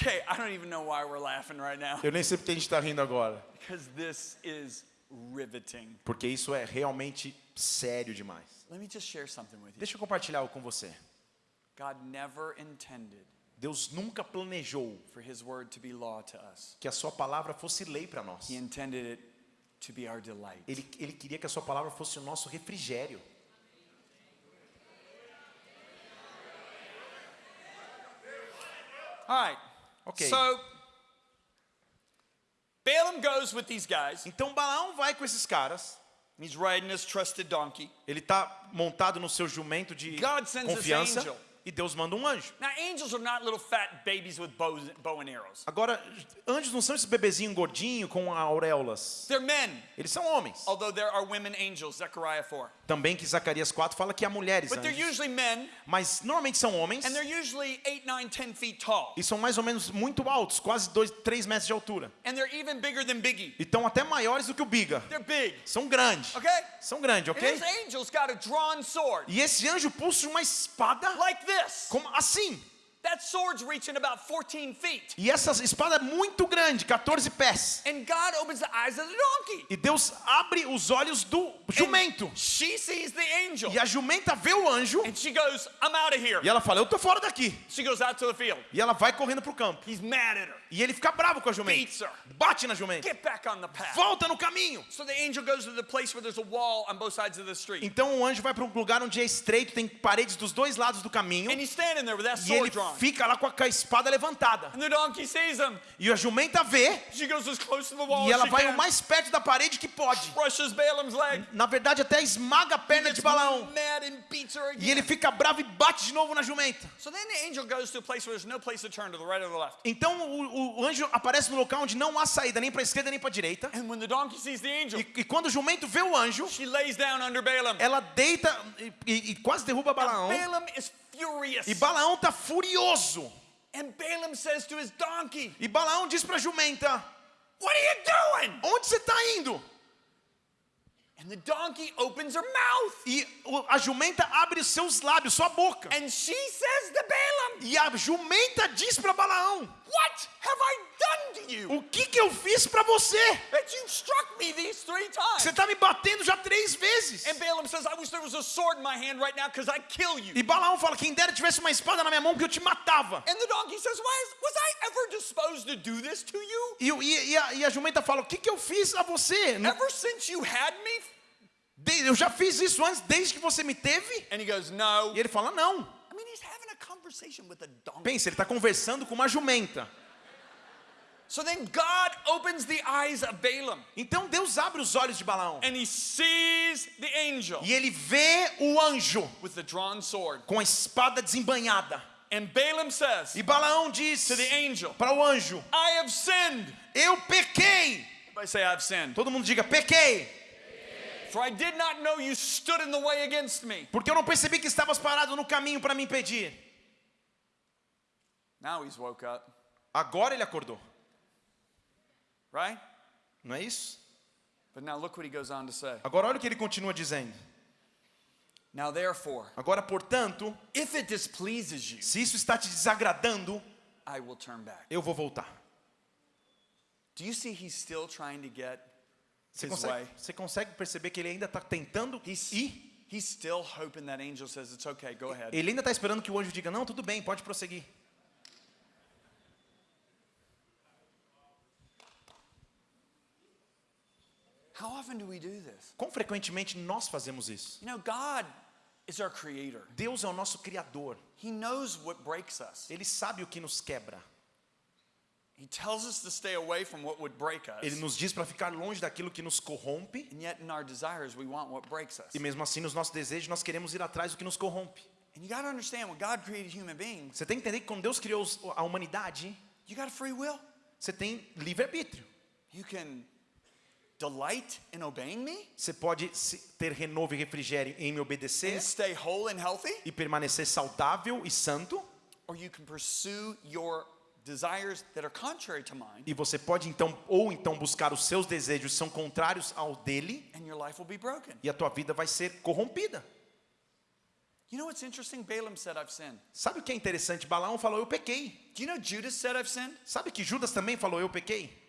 Okay, I don't even know why we're laughing right now. Eu nem sei porque a gente está rindo agora. Because this is riveting. Porque isso é realmente sério demais. Let me just share something with you. Deixa eu compartilhar algo com você. God never intended Deus nunca planejou for his word to be law to us. que a sua palavra fosse lei para nós. He intended it to be our delight. Ele, ele queria que a sua palavra fosse o nosso refrigério. All right. Ok. So Balaam goes with these guys. Então Balaão vai com esses caras. He's riding his trusted donkey. Ele tá montado no seu jumento de God sends his confiança. angel. E Deus manda um anjo. Now, angels are not little fat babies with bows, bow and arrows. Agora, anjos não são esses bebezinhos gordinhos com auréolas. They're men, Eles são homens. although there are women angels, Zechariah 4. Também que Zacarias 4 fala que há mulheres But they're anjos. usually men, Mas normalmente são homens. and they're usually 8, 9, 10 feet tall. E são mais ou menos muito altos, quase 2, 3 metros de altura. And they're even bigger than Biggie. E estão até maiores do que o Biga. They're big, São grandes. okay? São grandes, And ok? angel's got a drawn sword, E esse anjo puxa uma espada like this. Como assim. That sword's reaching about 14 feet. E essa espada é muito grande, 14 pés. And God opens the eyes of the donkey. E Deus abre os olhos do jumento. And she sees the angel. E a jumenta vê o anjo And she goes, I'm out of here. e ela fala: Eu tô fora daqui. She goes out to the field. E ela vai correndo pro campo. He's mad at her. E ele fica bravo com a Beats jumenta. her. Bate na jumenta. Get back on the path. Volta no caminho. So the angel goes to the place where there's a wall on both sides of the street. Então o anjo vai para um lugar onde é estreito, tem paredes dos dois lados do caminho. And he's standing there with that sword drawn. Fica lá com a espada levantada. E a jumenta vê e ela vai o mais perto da parede que pode. Na verdade, até esmaga a perna de Balaão. E ele fica bravo e bate de novo na jumenta. A. Então o, o anjo aparece no local onde não há saída nem para esquerda nem para direita. The angel, E, e quando o jumento vê o anjo, ela deita e, e- e quase derruba Balaão. Furious. E Balaão tá furioso. And Balaam says to his donkey, E Balaão diz pra jumenta: What are you doing? Onde você tá indo? And the donkey opens her mouth. E a jumenta abre os seus lábios, sua boca. And she says to Balaam, E a jumenta diz pra Balaão: What have I done to you? O que que eu fiz pra você? That you struck me these three times. Você tá me batendo já três vezes. And Balaam says, I wish there was a sword in my hand right now because I'd kill you. E Balaão fala: Quem dera tivesse uma espada na minha mão que eu te matava. And the donkey says, Why is, Was I ever disposed to do this to you? E, e- e a, e a jumenta fala: O que que eu fiz a você? Ever since you had me? de- eu já fiz isso antes, desde que você me teve? And he goes, No. E ele fala: Não. I mean, he's Pensa, ele tá conversando com uma jumenta. So then God opens the eyes of Balaam Então Deus abre os olhos de Balaão. and he sees the angel E ele vê o anjo with the drawn sword. com a espada desembanhada. And Balaam says E Balaão diz to the angel, para o anjo: I have sinned. Eu pequei. Everybody say, I've sinned. Todo mundo diga: Pequei. For I did not know you stood in the way against me. Porque eu não percebi que estavas parado no caminho para me impedir. Now he's woke up, Agora ele acordou. right? Não é isso? But now look what he goes on to say. Agora olha o que ele continua dizendo. Now therefore, Agora, portanto, if it displeases you, se isso está te desagradando, I will turn back. eu vou voltar. Do you see he's still trying to get Você his consegue, way? você consegue perceber que ele ainda está tentando He's, ir? he's still hoping that angel says, It's okay, go ahead. Ele ainda está esperando que o anjo diga: Não, tudo bem, pode prosseguir. How often do we do this? Quão frequentemente nós fazemos isso? You know, God is our creator. Deus é o nosso Criador. He knows what breaks us. Ele sabe o que nos quebra. He tells us to stay away from what would break us. Ele nos diz para ficar longe daquilo que nos corrompe. And yet, in our desires, we want what breaks us. E mesmo assim, nos nossos desejos, nós queremos ir atrás do que nos corrompe. And you got to understand when God created human beings, Você tem que entender que quando Deus criou a humanidade, you got a free will. você tem livre-arbítrio. You can delight in obeying me Você pode ter renovo e refrigério em me obedecer and stay whole and healthy, e permanecer saudável e santo. or you can pursue your desires that are contrary to mine, E você pode então, ou então buscar os seus desejos que são contrários ao dele, and your life will be broken. e a tua vida vai ser corrompida. You know what's interesting? Balaam said, I've sinned. Sabe o que é interessante? Balaão falou, eu pequei. Do you know Judas said, I've sinned? Sabe que Judas também falou, eu pequei?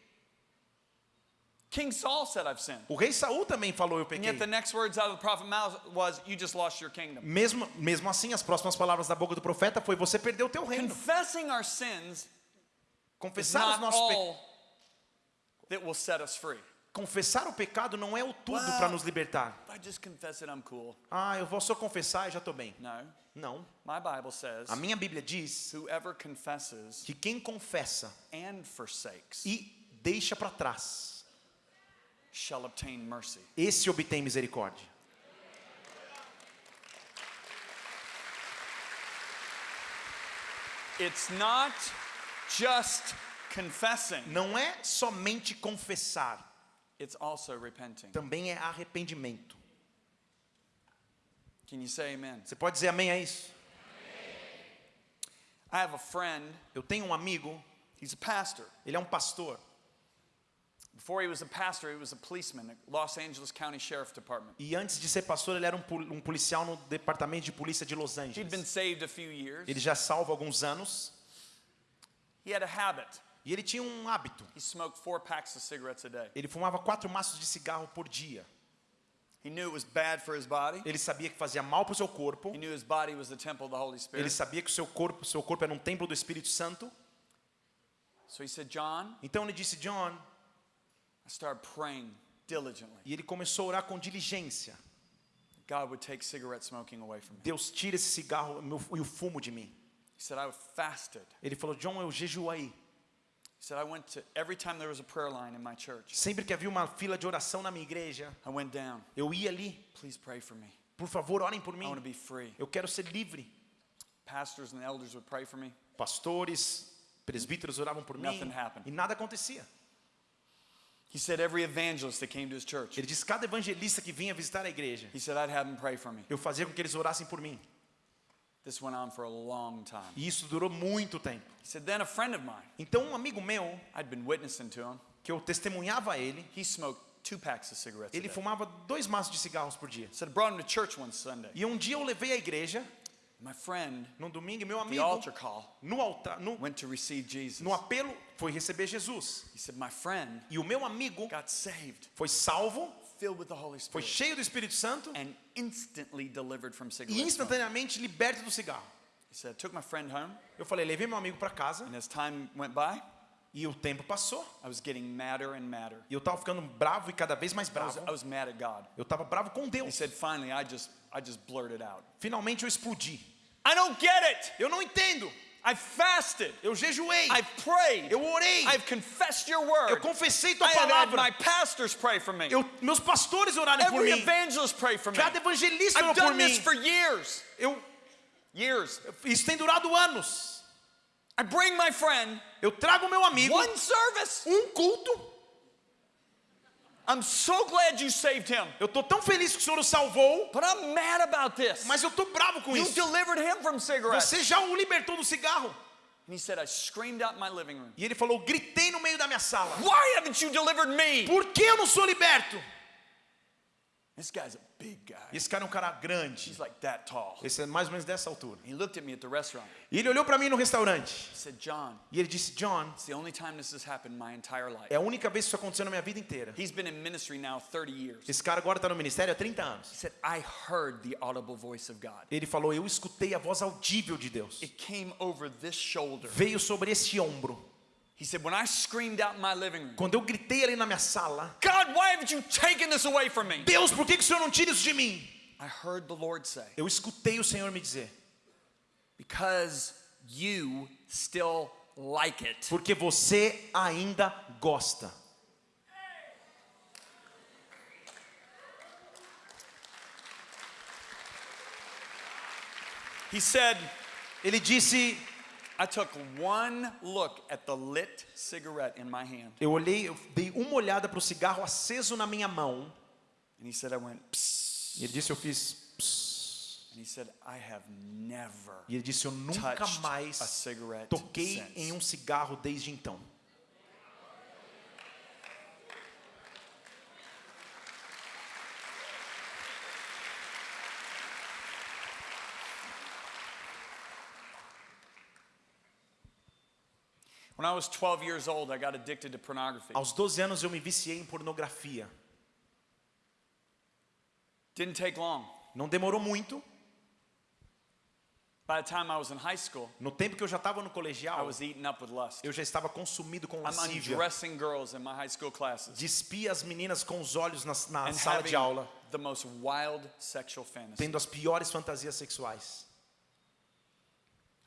King Saul said, I've sinned. O rei Saul também falou, eu And pequei. yet the next words out of the prophet's mouth was, You just lost your kingdom. Mesmo, mesmo assim, as próximas palavras da boca do profeta foi, você perdeu o teu reino. Confessing our sins Confessar os nossos pecados all that will set us free. Confessar o pecado não é o tudo Well- para nos libertar. I just confess it, I'm cool. Ah, eu vou só confessar e já estou bem. No. Não. My Bible says, A minha Bíblia diz whoever confesses que quem confessa and forsakes e deixa para trás, shall obtain mercy. esse obtém misericórdia. It's not just confessing, Não é somente confessar, it's also repenting. também é arrependimento. Can you say amen? Você pode dizer amém a isso? I have a friend, Eu tenho um amigo, he's a pastor. ele é um pastor. Before he was a pastor, he was a policeman at Los Angeles County Sheriff Department. E antes de ser pastor, ele era um, pol- um policial no departamento de polícia de Los He'd been Angeles. saved a few years. Ele já salva alguns anos. He had a habit. E ele tinha um hábito. He smoked four packs of cigarettes a day. Ele fumava quatro maços de cigarro por dia. He knew it was bad for his body. Ele sabia que fazia mal para o seu corpo. He knew his body was the temple of the Holy Ele Spirit. sabia que o seu corpo, seu corpo era um templo do Espírito Santo. So he said, John, Então ele disse, John, Praying diligently. e ele começou a orar com diligência. God would take cigarette smoking away from me. Deus tira esse cigarro e o fumo de mim. He said, I fasted. Ele falou, John, eu jejuei. He said, I went to, every time there was a prayer line in my church, Sempre que havia uma fila de oração na minha igreja, I went down. eu ia ali. Please pray for me. Por favor, orem por I want to mim. be free. Eu quero ser livre. Pastors and elders would pray for me. Pastores, presbíteros oravam por mim. Nothing happened. E nada acontecia. He said, every evangelist that came to his church, Ele disse, cada evangelista que vinha visitar a igreja, he said, I'd have them pray for me. eu fazia com que eles orassem por mim. This went on for a long time. E isso durou muito tempo. He said, then a friend of mine, Então um amigo meu, I'd been witnessing to him, que eu testemunhava a ele, he smoked two packs of cigarettes. Ele fumava dois maços de cigarros por dia. He said, brought him to church one Sunday. E um dia eu levei à igreja, My friend, num domingo, meu the amigo, altar call, no altar, no, went to receive Jesus. no apelo, foi receber Jesus. He said, my friend E o meu amigo got saved, foi salvo, filled with the Holy foi Spirit, cheio do Espírito Santo and instantly delivered from e instantaneamente liberto do cigarro. He said, took my friend home, Eu falei, levei meu amigo para casa and as time went by, e o tempo passou. I was getting madder and madder. E eu tava ficando bravo e cada vez mais I was, bravo. I was mad at God. Eu tava bravo com He Deus. said, finally, I just, I just blurted out. Finalmente eu explodi. I don't get it. Eu não entendo. I fasted. Eu jejuei. I've prayed. Eu orei. I've confessed your Eu word. confessei tua I have had palavra. my pastors pray for me. Eu, meus pastores orarem por Every mim. evangelist pray for me. Cada evangelista orou I've por done mim. this for years. Eu, Years. isso tem durado anos. I bring my friend Eu trago meu amigo one service. um culto. I'm so glad you saved him. Eu tô tão feliz que o Senhor o salvou, But I'm mad about this. mas eu tô bravo com You isso. delivered him from cigarettes. Você já o libertou do cigarro. And he said, I screamed out my living room. E ele falou, gritei no meio da minha sala. Why haven't you delivered me? Por que eu não sou liberto? This guy's a big guy. Esse cara é um cara grande. He's like that tall. Esse é mais ou menos dessa altura. He looked at me at the restaurant. E ele olhou para mim no restaurante. He said, John, E ele disse, John, it's the only time this has happened my entire life. é a única vez que isso aconteceu na minha vida inteira. He's been in ministry now 30 years. Esse cara agora está no ministério há 30 He anos. said, I heard the audible voice of God. Ele falou, eu escutei a voz audível de Deus. It came over this shoulder. Veio sobre este ombro. He said, when I screamed out in my living room, Quando eu gritei ali na minha sala, God, why haven't you taken this away from me? Deus, por que, que o Senhor não tira isso de mim? I heard the Lord say, Eu escutei o Senhor me dizer, because you still like it. porque você ainda gosta. He said, Ele disse, eu olhei, eu dei uma olhada para o cigarro aceso na minha mão. And he said, I went. E ele disse, eu fiz. psss. And he said, I have never E ele disse, eu nunca mais toquei em um cigarro desde então. When I was 12 years old, I got addicted to pornography. Aos 12 anos eu me viciei em pornografia. Didn't take long. Não demorou muito. By the time I was in high school, No tempo que eu já estava no I colegial, was eaten up with lust. eu já estava consumido com lascívia. undressing girls in my high school classes Despia as meninas com os olhos na, na sala de aula, the most wild sexual fantasy. tendo as piores fantasias sexuais.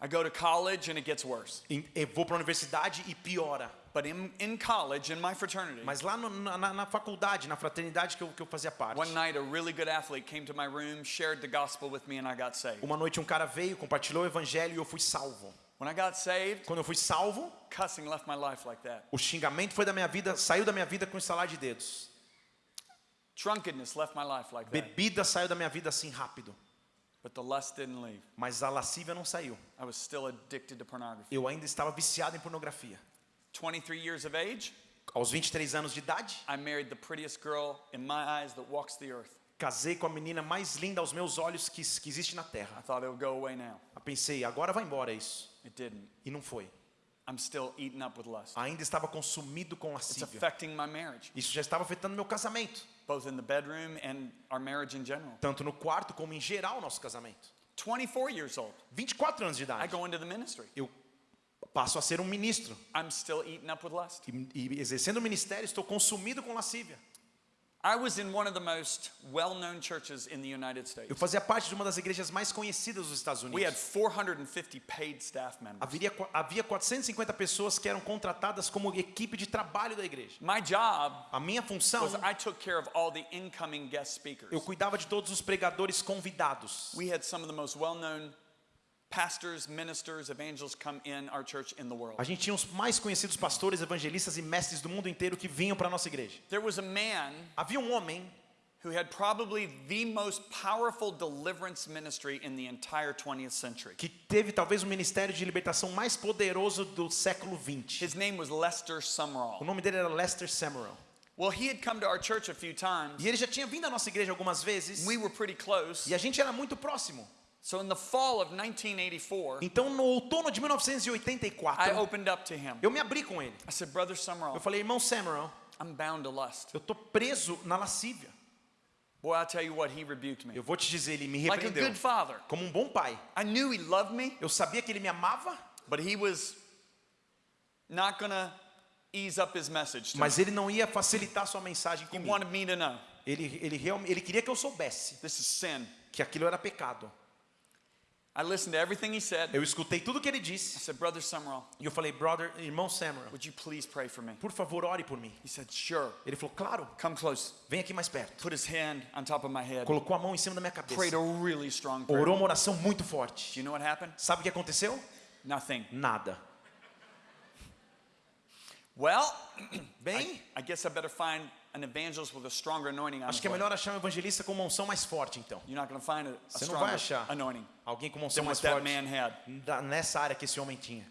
I go to college and it gets worse. Eu vou para a universidade e piora. But in, in college, in my fraternity, Mas lá no- na, na- faculdade, na fraternidade que eu, que eu fazia parte, one night a really good athlete came to my room, shared the gospel with me, and I got saved. uma noite um cara veio, compartilhou o evangelho e eu fui salvo. When I got saved, Quando eu fui salvo, cussing left my life like that. o xingamento foi da minha vida, saiu da minha vida com estalar de dedos. Drunkenness left my life like that. Bebida saiu da minha vida assim rápido, But the lust didn't leave. mas a lascívia não saiu. I was still addicted to pornography. Eu ainda estava viciado em pornografia. 23 years of age, Aos 23 anos de idade, I married the prettiest girl in my eyes that walks the earth. casei com a menina mais linda aos meus olhos que, que existe na I terra. thought it would go away now. Eu pensei, agora vai embora isso. It didn't. E não foi. I'm still eaten up with lust. Ainda estava consumido com It's lascívia. affecting my marriage, Isso já estava afetando meu casamento. both in the bedroom and our marriage in general. Tanto no quarto como em geral nosso casamento. 24 years old, 24 anos de I idade. go into the ministry. Eu passo a ser um ministro. I'm still eaten up with lust. E, e exercendo o ministério, estou consumido com lascívia. Eu fazia parte de uma das igrejas mais conhecidas dos Estados We had Unidos. 450 paid staff members. Havia, havia 450 pessoas que eram contratadas como equipe de trabalho da igreja. My job A minha função, was I took care of all the incoming guest speakers. eu cuidava de todos os pregadores convidados. We had some of the most well known pastors, ministers, evangelists come in our church in the world. A gente tinha os mais conhecidos pastores, evangelistas e mestres do mundo inteiro que vinham para nossa igreja. There was a man Havia um homem who had probably the most powerful deliverance ministry in the entire 20th century. que teve talvez o ministério de libertação mais poderoso do século 20. His name was Lester O Sumrall. nome dele era Lester Samuel. Well, he had come to our church a few times. E ele já tinha vindo à nossa igreja algumas vezes. We were pretty close. E a gente era muito próximo. So in the fall of 1984, Então, no outono de I 1984, opened up to him. eu me abri com ele. I said, Brother Eu Sumrall, falei, irmão Samuel, I'm bound to lust. eu tô preso na lascívia. Boy, I'll tell you what, he rebuked me. Eu vou te dizer, ele me Like a repreendeu. good father. Como um bom pai. I knew he loved me, Eu sabia que ele me amava, but he was not gonna ease up his message mas ele não ia facilitar sua mensagem He comigo. wanted me to know Ele, ele, real- ele queria que eu soubesse this is sin. que aquilo era pecado. I listened to everything he said. Eu escutei tudo que ele I disse said, Brother Sumrall, e eu falei, brother, irmão Samuel, would you please pray for me? por favor, ore por mim. He said, Sure. Ele falou, claro, Come close. vem aqui mais perto. Put his hand on top of my head. Colocou a mão em cima da minha Prayed cabeça. a really strong prayer. Orou uma oração muito Do forte. you know what happened? Sabe o que aconteceu? Nothing. Nada. Well, Bem, I guess I better find an evangelist with a stronger anointing on acho que é melhor achar um evangelista com uma unção mais forte, então. You're not going to find a, a Você não vai achar anointing alguém com uma unção mais forte man had. da- nessa área que esse homem tinha.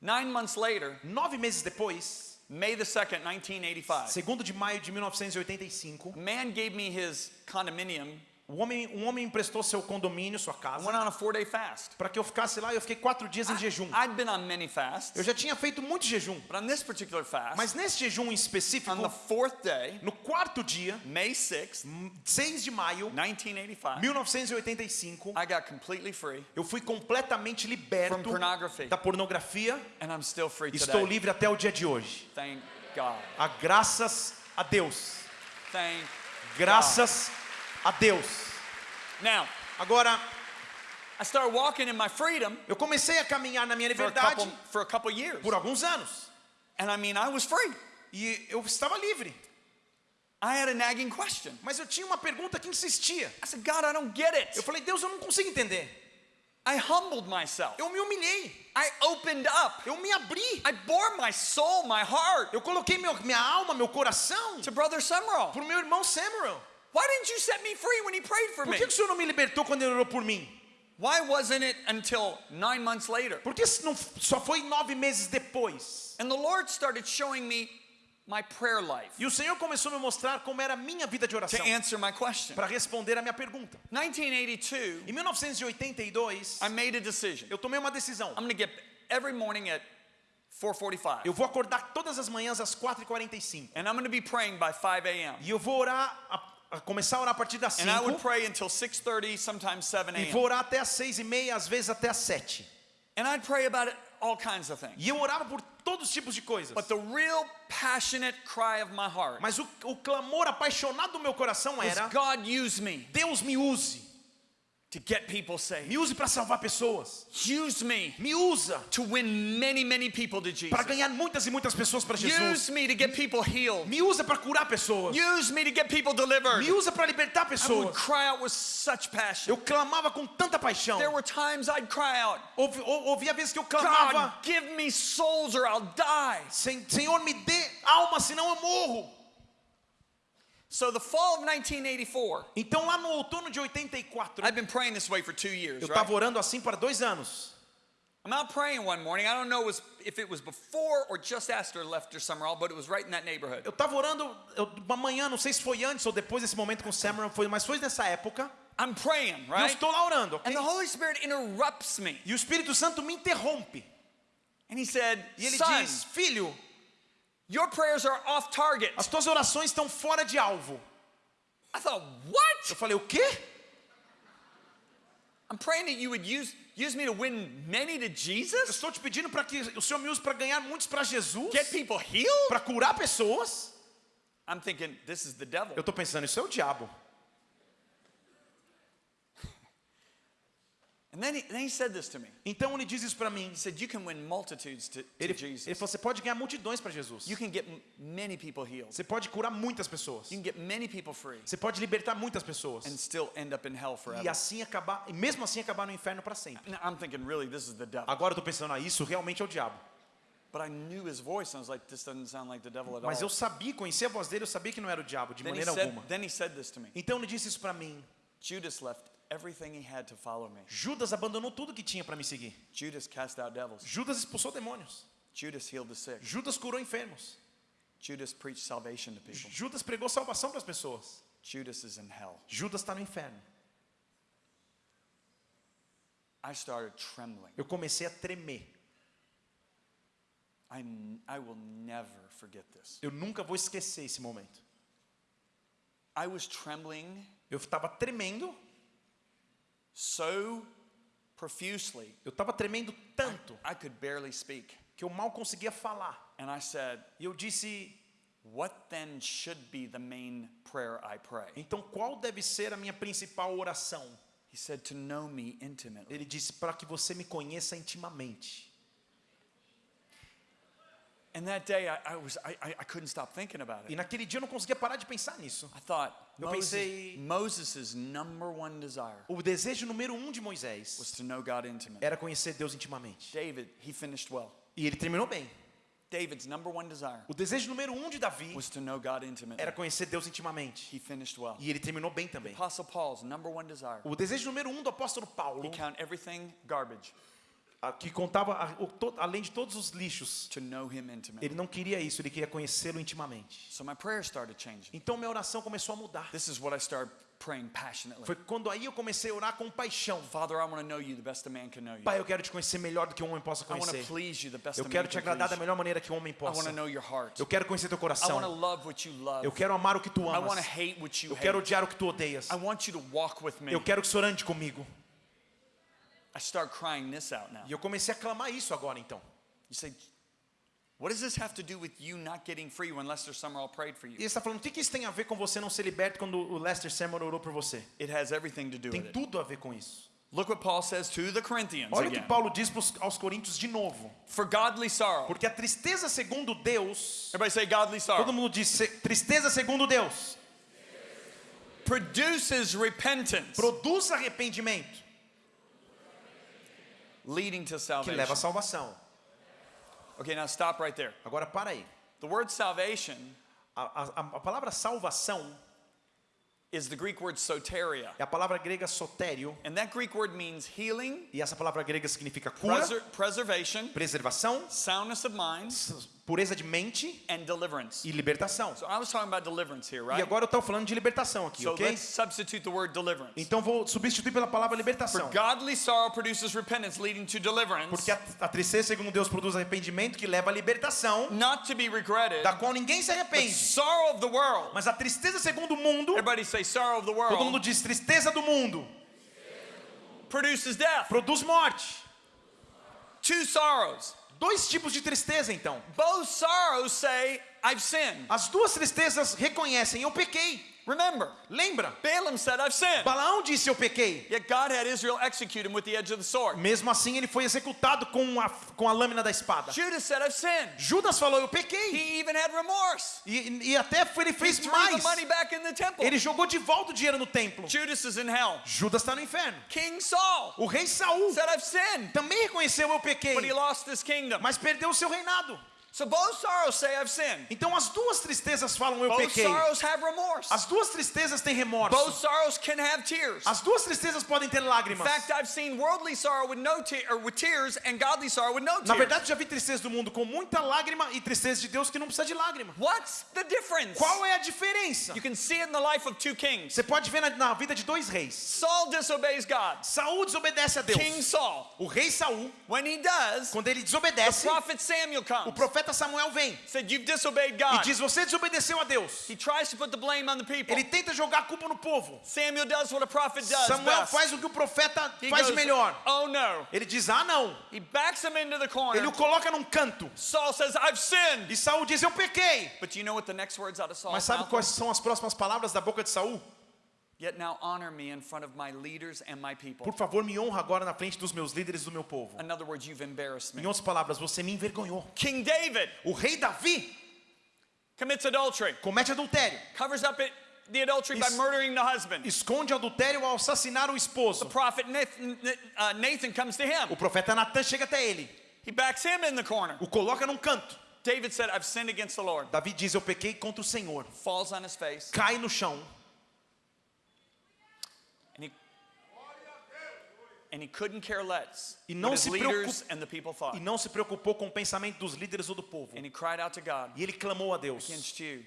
Nine months later, Nove meses depois, May the 2nd, 1985, segundo de maio de 1985, a man gave me his condominium um homem, um homem emprestou seu condomínio, sua I casa, went on a four day fast. para que eu ficasse lá eu fiquei quatro dias em jejum. I'd been on many fasts, Eu já tinha feito muito jejum, but on this particular fast, mas nesse jejum em específico, on the fourth day, no quarto dia, May 6th, 6 de maio 1985, 1985, I got completely free eu fui completamente from liberto pornography, da pornografia. and I'm still free Estou today. livre até o dia de hoje. Thank God. A graças a Deus. Thank Graças a Deus. Now, Agora, I started walking in my freedom eu comecei a caminhar na minha for a liberdade couple, for a couple years. por alguns anos. And I mean, I was free. E eu estava livre. I had a nagging question. Mas eu tinha uma pergunta que insistia. I said, God, I don't get it. Eu falei, Deus, eu não consigo entender. I humbled myself. Eu me humilhei. I opened up. Eu me abri. I bore my soul, my heart Eu coloquei meu, minha alma, meu coração to Brother Summerall. para o meu irmão Samuel. Why didn't you set me free when he prayed for me? que, que o Senhor não me libertou quando ele orou por mim? Why wasn't it until nine months later? Por que não, só foi nove meses depois? And the Lord started showing me my prayer life E o Senhor começou a me mostrar como era a minha vida de to oração answer my question. para responder a minha pergunta. 1982, Em 1982, I made a decision. eu tomei uma decisão. I'm going to get every morning at 4:45, Eu vou acordar todas as manhãs às 4h45. and I'm going to be praying by 5 a.m. E eu vou orar começar a orar a partir das and I would 5 pray until 6:30, sometimes 7 e vou orar até as seis e meia, às vezes até as sete. And I'd pray about it, all kinds of things. E eu orava por todos os tipos de coisas. But the real passionate cry of my heart Mas o, o clamor apaixonado do meu coração era: God use me Deus me use, to get people saved. me use para salvar pessoas, Use me me usa to win many, many people to Jesus. para ganhar muitas e muitas pessoas para Jesus, Use me to get people healed. me usa para curar pessoas, Use me to get people delivered. me usa para libertar I would pessoas. cry out with such passion. Eu clamava com tanta paixão. There were times I'd cry out, Houve, vezes que eu clamava: God, give me souls or I'll die. "Sen- Senhor, me dê alma, senão eu morro. So the fall of 1984, Então lá no outono de 84, I've been praying this way for two years, eu right? estava orando assim para dois anos. I'm out praying one morning. I don't know if it was before or just after Lefter Summerall, but it was right in that neighborhood. Eu estava orando uma manhã, não sei se foi antes ou depois desse momento com Samuel, foi, mas foi nessa época. I'm praying, E eu right? estou lá orando, ok? And the Holy Spirit interrupts me. E o Espírito Santo me interrompe. And he said, E ele Son, diz: Filho, your prayers are off target. as tuas orações estão fora de alvo. I thought, what? Eu falei: O quê? I'm praying that you would use, use me to win many to Eu Jesus? estou te pedindo para que o Senhor me use para ganhar muitos para Jesus, Get people healed? para curar pessoas. I'm thinking, this is the devil. Eu estou pensando: Isso é o diabo. And then he, then he said this to me. Então ele diz isso para mim. He said, you can win multitudes to, to Ele, Jesus. ele falou: Você pode ganhar multidões para Jesus. You can get m- many people healed. Você pode curar muitas pessoas. You can get many people free Você pode libertar muitas pessoas. and still end up in hell E assim acabar, e mesmo assim acabar no inferno para sempre. Now, I'm thinking, really, this is the devil. Agora eu estou pensando, ah, isso realmente é o diabo. But I knew his voice, and I was like, this doesn't sound like the devil at Mas eu sabia, conhecia a voz dele, eu sabia que não era o diabo de Then he, maneira said, alguma. then he said this to me. Então ele disse isso para mim. Judas left everything he had to follow me. Judas abandonou tudo que tinha para me seguir. Judas cast out devils. Judas expulsou demônios. Judas healed the sick. Judas curou enfermos. Judas preached salvation to people. Judas pregou salvação para as pessoas. Judas is in hell. Judas está no inferno. I started trembling. Eu comecei a tremer. I, I will never forget this. Eu nunca vou esquecer esse momento. I was trembling Eu estava tremendo. So profusely, Eu estava tremendo tanto I could barely speak. que eu mal conseguia falar. And I said, E eu disse: What then should be the main prayer I pray? Então qual deve ser a minha principal oração? He said, To know me intimately. Ele disse: Para que você me conheça intimamente. And that day, I, I, was, I, I I couldn't stop thinking about E it. naquele dia eu não conseguia parar de pensar nisso. I thought, Eu Moses, pensei- Moses' number one desire O desejo número um de Moisés was to know God intimately. era conhecer Deus intimamente. David, he finished well. E ele terminou bem. David's number one desire O desejo número um de Davi was to know God intimately. era conhecer Deus intimamente. He finished well. E ele terminou bem também. Apostle Paul's number one desire. O desejo número um do apóstolo Paulo, He count everything garbage a- que contava a- o to- além de todos os lixos, to know him intimately. ele não queria isso, ele queria conhecê-lo intimamente. So. Então minha oração começou a mudar. This is what I started praying passionately. Foi quando aí eu comecei a orar com paixão. Father, I want to know you the best a man can know you. Pai, eu quero te conhecer melhor do que um homem possa I want to conhecer. please you the best Eu quero te agradar da melhor maneira que um homem I want possa. to know your heart. Eu quero conhecer teu I want to coração. love what you love. Eu quero amar o que tu I want to amas. hate what you Eu quero odiar o que tu odeias. I want you to walk with me. Eu quero que o Senhor ande comigo. I start crying this out now. E eu comecei a clamar isso agora então. You say, what does this have to do with you not getting free when Lester Summerall prayed for E you? ele está falando, o que, que isso tem a ver com você não ser liberto quando o Lester Samuel orou por você? It has everything to do Tem with it. tudo a ver com isso. Look what Paul says to the Corinthians Olha o que. Paulo diz pros- aos Coríntios de novo. For godly sorrow. Porque a tristeza segundo Deus, Everybody say godly todo sorrow. mundo diz "Se- tristeza segundo Deus, Produces repentance, produz arrependimento leading to que salvation. leva à salvação. Okay, now stop right there. Agora para aí. The word salvation A, a- a palavra salvação is the Greek word soteria. é a palavra grega sotério. And that Greek word means healing, E essa palavra grega significa cura, preser- preservation, preservação, soundness of mind, pureza de mente and deliverance. e libertação. So I was talking about deliverance here, E agora eu estou falando de libertação aqui, ok? Então vou substituir pela palavra libertação. Godly sorrow produces repentance, leading to deliverance, Porque a, tristeza, segundo Deus, produz arrependimento que leva à libertação, not to be regretted. da qual ninguém se arrepende. sorrow of the world. Mas a tristeza, segundo o mundo, Everybody say sorrow of the todo mundo diz tristeza do mundo, produces death. produz morte. Two sorrows. Dois tipos de tristeza, então. Both sorrows say, I've sinned. As duas tristezas reconhecem, eu pequei. Remember, Lembra? Balaam said, I've sinned. Balaão disse, eu pequei. Yet God had Israel execute him with the edge of the sword. Mesmo assim, ele foi executado com a, com a lâmina da espada. Judas said, I've sinned. Judas falou, eu pequei. He even had remorse. E, e até foi- ele He fez threw mais. the money back in the temple. Ele jogou de volta o dinheiro no templo. Judas is in hell. Judas está no inferno. King Saul O rei Saul said, I've sinned. também reconheceu, eu pequei. But he lost his kingdom. Mas perdeu o seu reinado. So both sorrows say, I've sinned. Então as duas tristezas falam, eu Both pequei. sorrows have remorse. As duas tristezas têm Both remorso. sorrows can have tears. As duas tristezas podem ter In lágrimas. fact, I've seen worldly sorrow with no te- or with tears and godly sorrow with no Na tears. verdade, já vi tristeza do mundo com muita lágrima e tristeza de Deus que não precisa de lágrima. What's the difference? Qual é a diferença? You can see it in the life of two kings. Você pode ver na, na vida de dois reis. Saul disobeys God. Saul desobedece a Deus. King Saul. O rei Saul, When he does, quando ele the desobedece, prophet Samuel o comes. Profeta Samuel vem Said, You've disobeyed e God. diz: Você desobedeceu a Deus. He tries to put the blame on the people. Ele tenta jogar a culpa no povo. Samuel does what a prophet does Samuel best. faz o que o profeta He faz goes, melhor. Oh no. Ele diz: Ah, não. He backs him into the corner. Ele o coloca num canto. Saul says, I've sinned. E Saul diz: Eu pequei. But you know what the next words out of Saul's Mas sabe quais são as próximas palavras da boca de Saul? Por favor, me honra agora na frente dos meus líderes e do meu povo. In other words, you've embarrassed Em outras palavras, você me envergonhou. King David O rei Davi commits adultery, comete adultério. covers up it, the adultery by murdering the husband. Esconde adultério ao assassinar o The esposo. prophet Nathan, uh, Nathan comes to him. O profeta Natan chega até ele. He backs him in the corner. O coloca num canto. David said, I've sinned against the Lord. Davi diz: Eu pequei contra o Senhor. Falls on his face. Cai no chão. And he, and he couldn't care less E não se leaders preocup- and the people thought. E não se preocupou com o pensamento dos líderes ou do povo. And he cried out to God, E ele clamou a Deus: against you.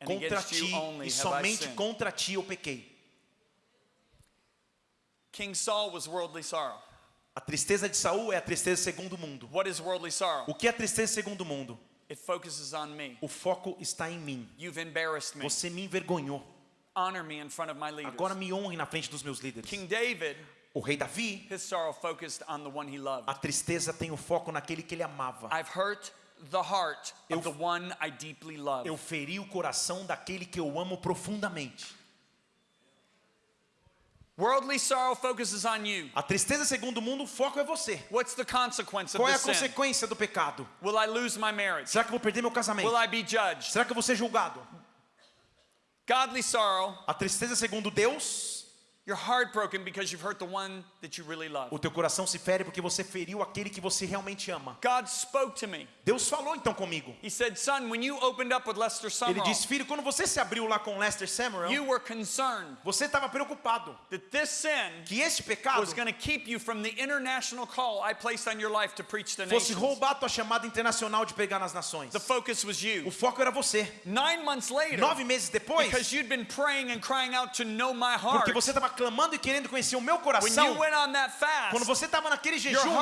And Contra ti e somente contra ti eu pequei. King Saul was worldly sorrow. A tristeza de Saul é a tristeza segundo o mundo. What is worldly sorrow? O que é tristeza segundo o mundo? It focuses on me. O foco está em mim. You've embarrassed me. Você me envergonhou. Honor me in front of my leaders. Agora me honre na frente dos meus líderes. King David, O rei Davi, his sorrow focused on the one he loved. a tristeza tem o foco naquele que ele amava. I've hurt the heart Eu- of the one I deeply love. Eu feri o coração daquele que eu amo profundamente. Worldly sorrow focuses on you. A tristeza segundo o mundo, o foco é você. What's the consequence of Qual é a consequência do pecado? Will I lose my marriage? Será que eu vou perder meu casamento? Will I be judged? Será que eu vou ser julgado? Godly sorrow, A tristeza segundo Deus, o teu coração se fere porque você feriu aquele que você realmente ama. God spoke to me. Deus falou então comigo. He said, Son, when you opened up with Lester Ele disse, filho, quando você se abriu lá com Lester Samuel, you were concerned você estava preocupado that this sin que este pecado was going to keep you from the international call I placed on your life to preach to fosse roubar a tua chamada internacional de pegar nas nações. The focus was O you. foco era você. Nine months later, Nove meses depois, because you'd been praying and crying out to know my heart, porque você estava clamando e querendo conhecer o meu coração, that quando fast, você estava naquele jejum,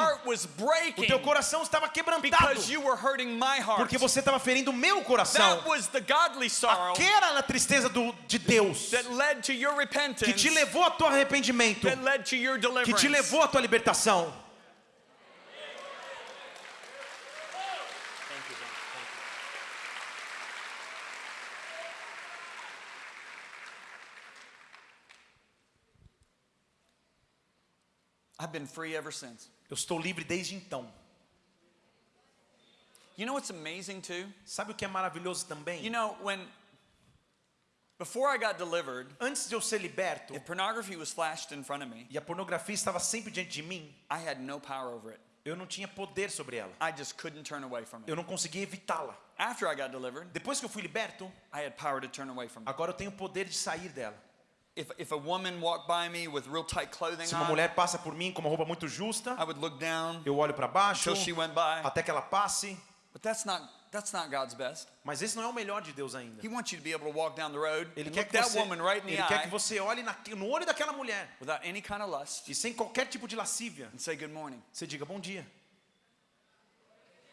o teu coração estava quebrantado, porque você estava ferindo o meu coração. Aquela a tristeza do, de Deus que te levou a teu arrependimento, que te levou a tua libertação. I've been free ever since. Eu estou livre desde então. You know what's amazing too? Sabe o que é maravilhoso também? You know, when before I got delivered, Antes de eu ser liberto if pornography was flashed in front of me, e a pornografia estava sempre diante de mim, I had no power over it. eu não tinha poder sobre ela. I just couldn't turn away from it. Eu não conseguia evitá-la. After I got delivered, Depois que eu fui liberto, I had power to turn away from it. agora eu tenho poder de sair dela. If, if a woman walked by me with real tight clothing Se uma mulher passa por mim com uma roupa muito justa, I would look down eu olho para baixo until she went by. até que ela passe. But that's not that's not God's best. Mas esse não é o melhor de Deus ainda. He wants you to be able to walk down the road Ele and quer que that você, woman right in the ele quer que você olhe na- no olho daquela mulher without any kind of lust e sem qualquer tipo de lascívia, and say good morning. você diga bom dia.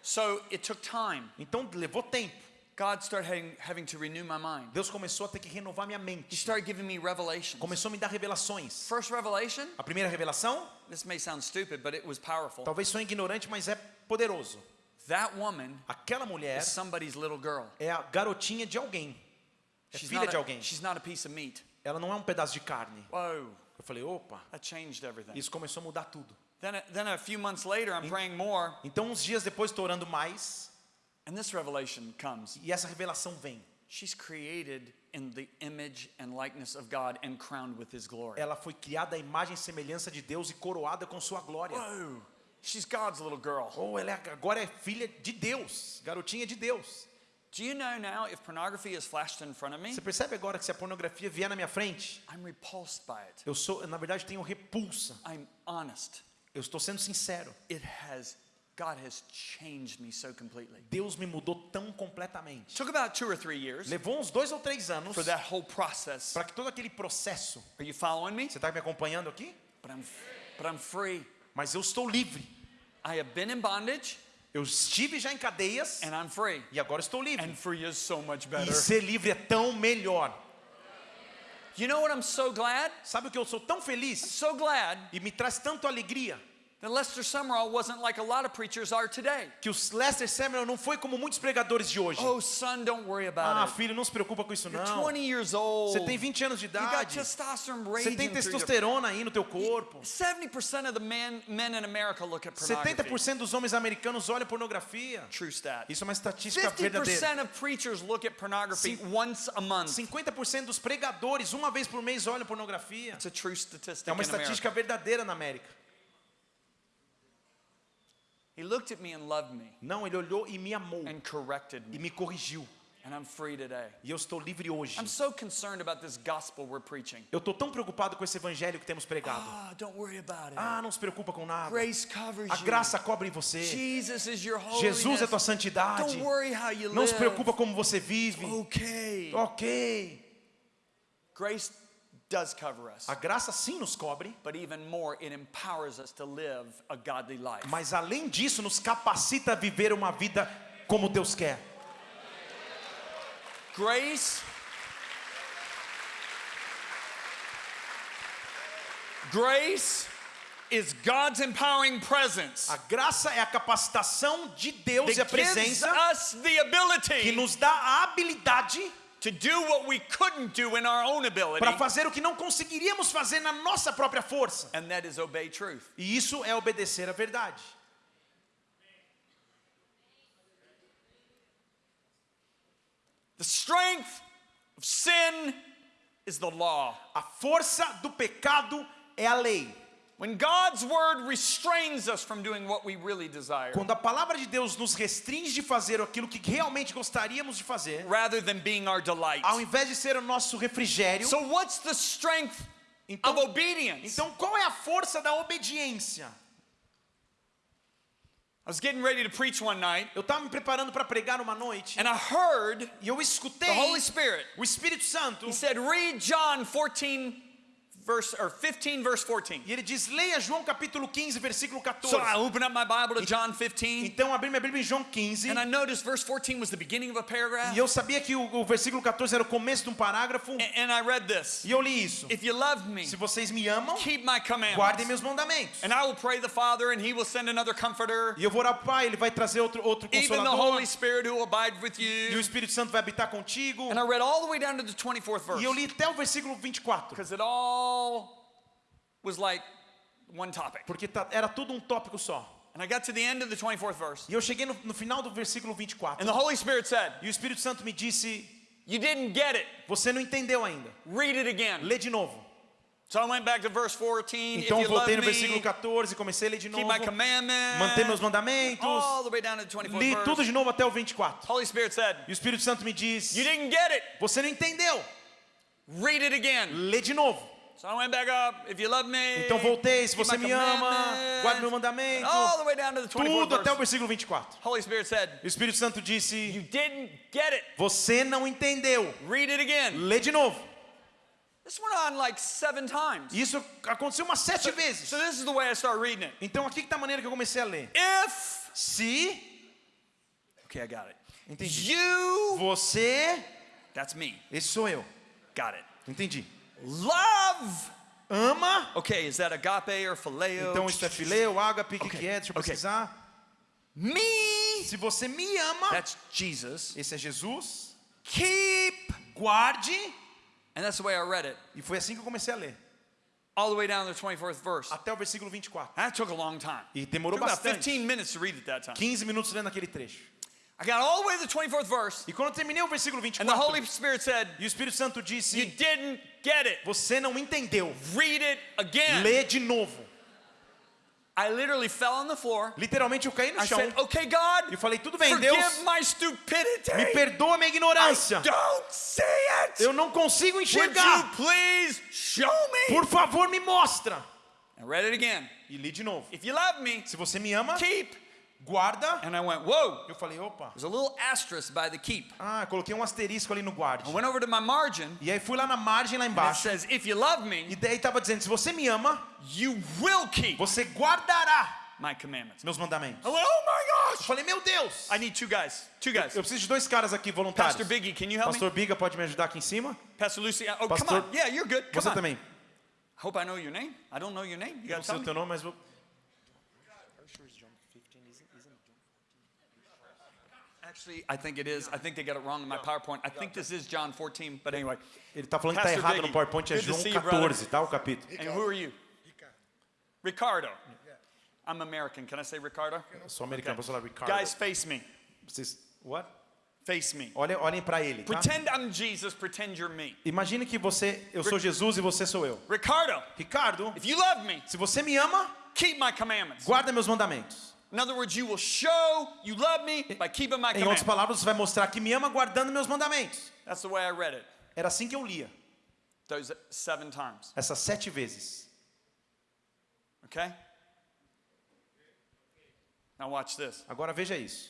So it took time. Então levou tempo. God started having, having to renew my mind. Deus começou a ter que renovar minha He mente. started giving me revelations. Começou a me dar revelações. First revelation, A primeira revelação, this may sound stupid, but it was powerful. talvez sou ignorante, mas é poderoso. That woman Aquela mulher is somebody's little girl. é a garotinha de alguém. É She's filha de alguém. she's not a piece of meat. Ela não é um pedaço de carne. Whoa, Eu falei, opa, that changed everything. isso começou a mudar tudo. Then, a- then a few months later, I'm praying more, Então, uns dias depois, estou orando mais and this revelation comes. e essa revelação vem. She's created in the image and likeness of God and crowned with His glory. Ela foi criada à imagem e semelhança de Deus e coroada com sua glória. Whoa, she's God's little girl. Ou ela é- agora é filha de Deus, garotinha de Deus. Do you know now if pornography is flashed in front of me, Você percebe agora que se a pornografia vier na minha frente, I'm repulsed by it. eu sou, na verdade, tenho repulsa. I'm honest. Eu estou sendo sincero. It has, God has changed me so completely. Deus me mudou tão completamente. Took about two or three years Levou uns dois ou três anos for that whole process. para que todo aquele processo. Are you following me? Você está me acompanhando aqui? But I'm, but I'm free. Mas eu estou livre. I have been in bondage Eu estive já em cadeias and I'm free. e agora estou livre. And free is so much E better. ser livre é tão melhor. You know what I'm so glad? Sabe o que eu sou tão feliz So glad e me traz tanto alegria that Lester Summerall wasn't like a lot of preachers are today. que o Lester Samuel não foi como muitos pregadores de hoje. Oh, son, don't worry Ah, about it. filho, não se preocupa com isso You're não. 20 years old. Você tem 20 anos de You got idade. testosterone Você tem testosterona aí no teu corpo. 70% of the men, men in America look at pornography. 70% dos homens americanos olham pornografia. True stat. Isso é uma estatística verdadeira. 50% of preachers look at pornography once a month. 50% dos pregadores, uma vez por mês, olham pornografia. It's a true statistic É uma estatística verdadeira na América. He looked at me and loved me Não, ele olhou e me amou and corrected e me. me corrigiu. And I'm free today. E eu estou livre hoje. I'm so concerned about this gospel we're preaching. Eu estou tão preocupado com esse evangelho que temos pregado. Ah, don't worry about it. Ah, não se preocupa com nada. Grace covers A you. graça cobre você. Jesus is your holiness. Jesus é tua santidade. Don't worry how you Não se live. preocupa como você vive. Okay. Ok. Grace does cover us. A graça sim nos cobre, But even more, it empowers us to live a godly life. mas além disso nos capacita a viver uma vida como Deus quer. Grace Grace is God's empowering presence A graça é a capacitação de Deus e a presença us the que ability nos dá a habilidade to do what we couldn't do in our own ability, para fazer o que não conseguiríamos fazer na nossa própria força. and that is obey truth. E isso é obedecer à verdade. The strength of sin is the law. A força do pecado é a lei. When God's word restrains us from doing what we really desire, Quando a palavra de Deus nos restringe de fazer aquilo que realmente gostaríamos de fazer, rather than being our delight. ao invés de ser o nosso refrigério, So, what's the strength então, of obedience? então qual é a força da obediência? I was getting ready to preach one night, Eu estava me preparando para pregar uma noite and I heard e eu escutei the Holy Spirit. o Espírito Santo He said, Read John 14, verse or 15, verse 14. e ele diz: leia João capítulo 15, versículo 14. So I opened up my Bible to John 15, Então abri minha Bíblia em João 15 and I noticed verse 14 was the beginning of a paragraph. e eu sabia que o, o versículo 14 era o começo de um parágrafo And, and I read this e eu li isso. If you love me, Se vocês me amam, keep my guardem commandments. meus mandamentos. And I will pray the Father, and he will send another comforter, E eu vou orar pro Pai, ele vai trazer outro outro even the consolador. Holy Spirit who will abide with E o you. Espírito Santo vai habitar contigo. And I read all the way down to the 24th verse. E eu li até o versículo 24. Because it all was like one topic. Porque tá- era tudo um tópico só. And I got to the end of the 24th verse. E eu cheguei no, no final do versículo 24. And the Holy Spirit said, E o Espírito Santo me disse: You didn't get it. Você não entendeu ainda. Read it again. Lê de novo. So I went back to verse 14. Então voltei no versículo 14 e comecei a ler de novo. Manter meus mandamentos. All the way down to the 24th Li tudo de novo até o 24. Holy Spirit said, E o Espírito Santo me diz: You didn't get it. Você não entendeu. Read it again. Lê de novo. So I went back up. If you love me, Então voltei, se você me ama, guarde meu mandamento. All the way down to the 24th Tudo até o versículo 24. Holy Spirit said, O Espírito Santo You disse: didn't get it. Você não entendeu. Read it again. Lê de novo. This went on like seven times. Isso aconteceu umas sete vezes. So this is the way I start reading it. Então aqui que tá a maneira que eu comecei a ler. If, Se okay, I got it. Entendi. You, você, that's me. esse sou eu. Got it. Entendi. Love. Ama. Okay, is that agape or phileo? Então isso é fileu, ágape, o que, Ok, que é? Deixa eu ok. pesquisar. Me. Se você me ama, That's Jesus. esse é Jesus. Keep. Guarde. And that's the way I read it. E foi assim que eu comecei a ler. All the way down to the 24th verse. Até o versículo 24. That took a long time. E demorou bastante. 15 minutes to read it that time. 15 minutos lendo aquele trecho. I got all the way to the 24th verse, E quando eu terminei o versículo and the Holy 24, Spirit said, e o Espírito Santo You disse: didn't get it. Você não entendeu. Read it again. Lê de novo. I literally fell on the floor. Literalmente eu caí no I chão. said, Okay, God, E falei: Tudo bem, Deus, my stupidity. me perdoa a minha I ignorância. don't see it. Eu não consigo Would you enxergar. please show me? Por favor, me mostra. I read it again. E li de novo. If you love me, Se você me ama, keep. Guarda. And I went, Whoa. Eu falei: Opa. There's a little asterisk by the keep. Ah, coloquei um asterisco ali no guarde. I went over to my margin. E aí fui lá na margem lá And it embaixo. says, If you love E me, daí tava dizendo: Se você me ama, you will keep você guardará my commandments. meus mandamentos. I went, Oh my Eu gosh. falei: Meu Deus. I need two guys. Two guys. Eu preciso de dois caras aqui voluntários. Pastor Biggie, can you help Pastor me? Biga pode me ajudar aqui em cima? Pastor Lucy. Oh, Pastor- come on. Yeah, you're good. Come Você on. também. Hope I know your name. I don't know your name. You Eu não sei o teu nome, mas vou... Actually, I think it is. I think they got it wrong in my PowerPoint. I think this is John 14, but anyway. Ele tá falando que tá Pastor errado Biggie, no PowerPoint, é João see you, brother. 14, tá? O capítulo. And who are you? Ricardo. I'm American. Can I say Ricardo? Eu sou americano, posso falar Ricardo. Guys, face me. Vocês... What? Face me. Olhem, olhem pra ele, tá? Pretend I'm Jesus, pretend you're me. Imagine que você, eu sou Jesus e você sou eu. Ricardo, Ricardo, if you love me, se você me ama, keep my commandments. guarda meus mandamentos. In other words, you will show you love me by keeping my Em outras palavras, você vai mostrar que me ama guardando meus mandamentos. That's the way I read it. Era assim que eu lia, Those seven times. essas sete vezes. Okay? Now watch this. Agora veja isso.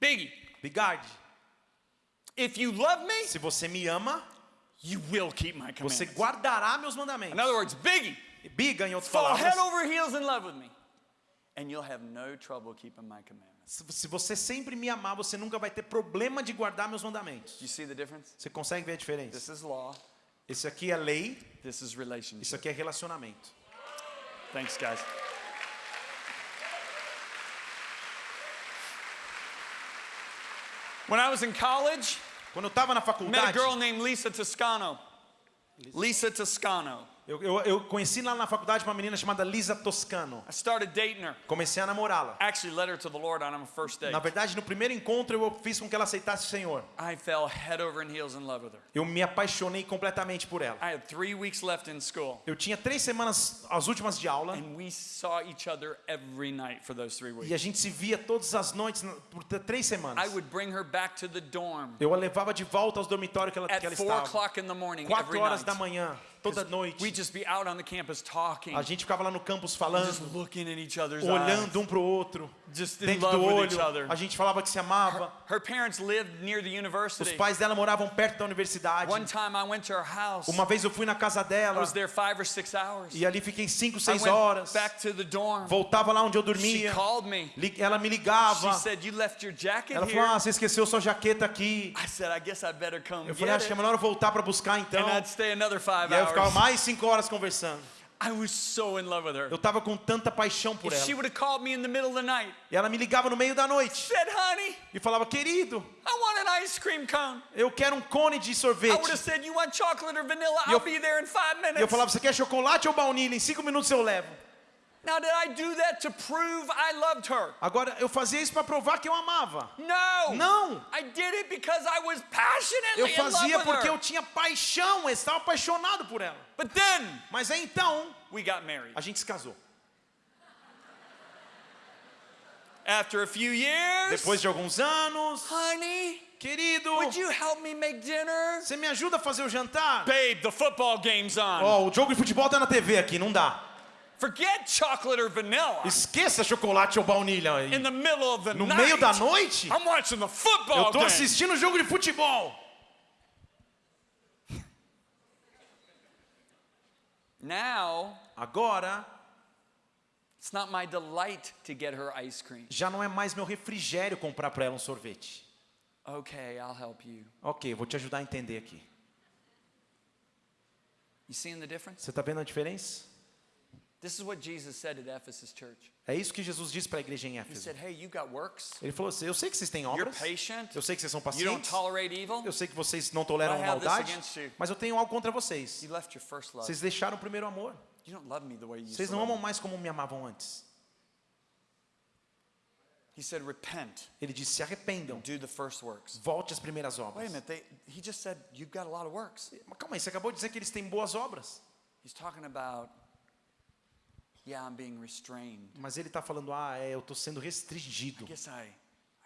Biggie, Bigarde, if you love me, se você me ama, you will keep my você commandments. guardará meus In mandamentos. other words, Biggie, Biga, em outras fall palavras, head over heels in love with me, and you'll have no trouble keeping my commandments. se você sempre me amar, você nunca vai ter problema de guardar meus mandamentos. You see the difference? Você consegue ver a diferença? This is law, Esse aqui é lei, this is relationship. isso aqui é relacionamento. Thanks, guys. When I was in college, Quando eu estava na I met a faculdade, girl named Lisa Toscano. Lisa Toscano. Eu, eu, eu conheci lá na faculdade uma menina chamada Lisa Toscano. I started dating her. Comecei a namorá-la. Na verdade, no primeiro encontro, eu fiz com que ela aceitasse o Senhor. I fell head over and heels in love with her. Eu me apaixonei completamente por ela. I had three weeks left in school, Eu tinha três semanas, as últimas de aula, and we saw each other every night for those three e a weeks. gente se via todas as noites por três I semanas. would bring her back to the dorm Eu a levava de volta aos dormitórios que ela, at que ela estava. o'clock in the morning Quatro horas da manhã, toda noite. We'd just be out on the campus talking, A gente ficava lá no campus just falando, looking in each other's olhando um pro outro, just in dentro do love with each olho. other. A gente falava que se amava. Her parents lived near the Os university. pais dela moravam perto da universidade. One time I went to her house. Uma vez eu fui na casa I dela was there five or six hours. e ali fiquei cinco, I seis went horas. back to the dorm. Voltava lá onde eu She dormia. called me. Ela me She ligava. said, "You left your jacket Ela here." falou: Ah, você esqueceu sua jaqueta aqui. I said, "I guess I better come Eu falei: Acho que é it." melhor eu voltar para buscar então. And I'd stay another five eu ficava mais cinco horas conversando. I was so in love with her. Eu tava com tanta paixão por If she ela. would have called me in the middle of the night, E ela me ligava no meio da noite said, "Honey, e falava: Querido, I want an ice cream cone," eu quero um cone de I would sorvete. have said, "You want chocolate or vanilla? Eu- I'll be there in five E eu minutes." falava: Você quer chocolate ou baunilha? Em cinco minutos eu levo. Now, did I do that to prove I loved her? Agora, eu fazia isso para provar que eu amava. No. Não. I did it because I was passionately Eu in fazia love with porque her. eu tinha paixão, eu estava apaixonado por ela. But then Mas aí então, we got married. a gente se casou. After a few years, Depois de alguns anos, honey, querido, would you help me make dinner? você me ajuda a fazer o jantar? Babe, the football game's on. Ó, o jogo de futebol tá na TV aqui, não dá. Forget chocolate or vanilla. Esqueça chocolate ou baunilha. In the middle of the No night, meio da noite, I'm watching the football eu tô game. assistindo o jogo de futebol. Now, Agora, it's not my delight to get her ice cream. já não é mais meu refrigério comprar pra ela um sorvete. Okay, I'll help you. Ok, vou te ajudar a entender aqui. You seeing the difference? Você tá vendo a diferença? É isso que Jesus disse para a igreja em He Éfeso. said, "Hey, you got works. Ele falou assim: Eu sei que vocês têm You're obras, patient. eu sei que vocês são You don't pacientes, tolerate evil. eu sei que vocês não toleram this maldade, mas eu tenho algo contra vocês. Vocês deixaram o primeiro amor. You don't love me the way you used Vocês não amam me." mais como me amavam antes. He said, "Repent. Ele disse: Se arrependam, Do the first works." volte às primeiras Wait a obras. minute. They, he just said you've got a lot of works. Mas calma aí, você acabou de dizer que eles têm boas obras. He's talking about, yeah, I'm being restrained. Mas ele está falando: Ah, é, eu estou sendo restringido. I guess I,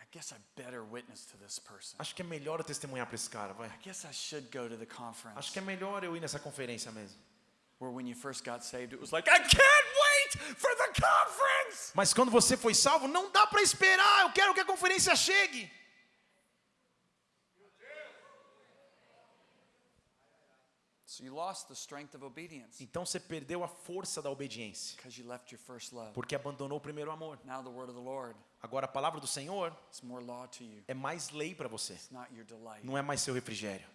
I guess I better witness to this person. Acho que é melhor eu testemunhar para esse cara, vai. I guess I should go to the conference. Acho que é melhor eu ir nessa conferência mesmo. Where when you first got saved, it was like, I can't wait for the conference. Mas quando você foi salvo, não dá para esperar. Eu quero que a conferência chegue. So you lost the strength of obedience Então você perdeu a força da obediência, porque abandonou o primeiro amor. Agora a palavra do Senhor is more law to you. é mais lei para você, It's not your delight. não é mais seu refrigério.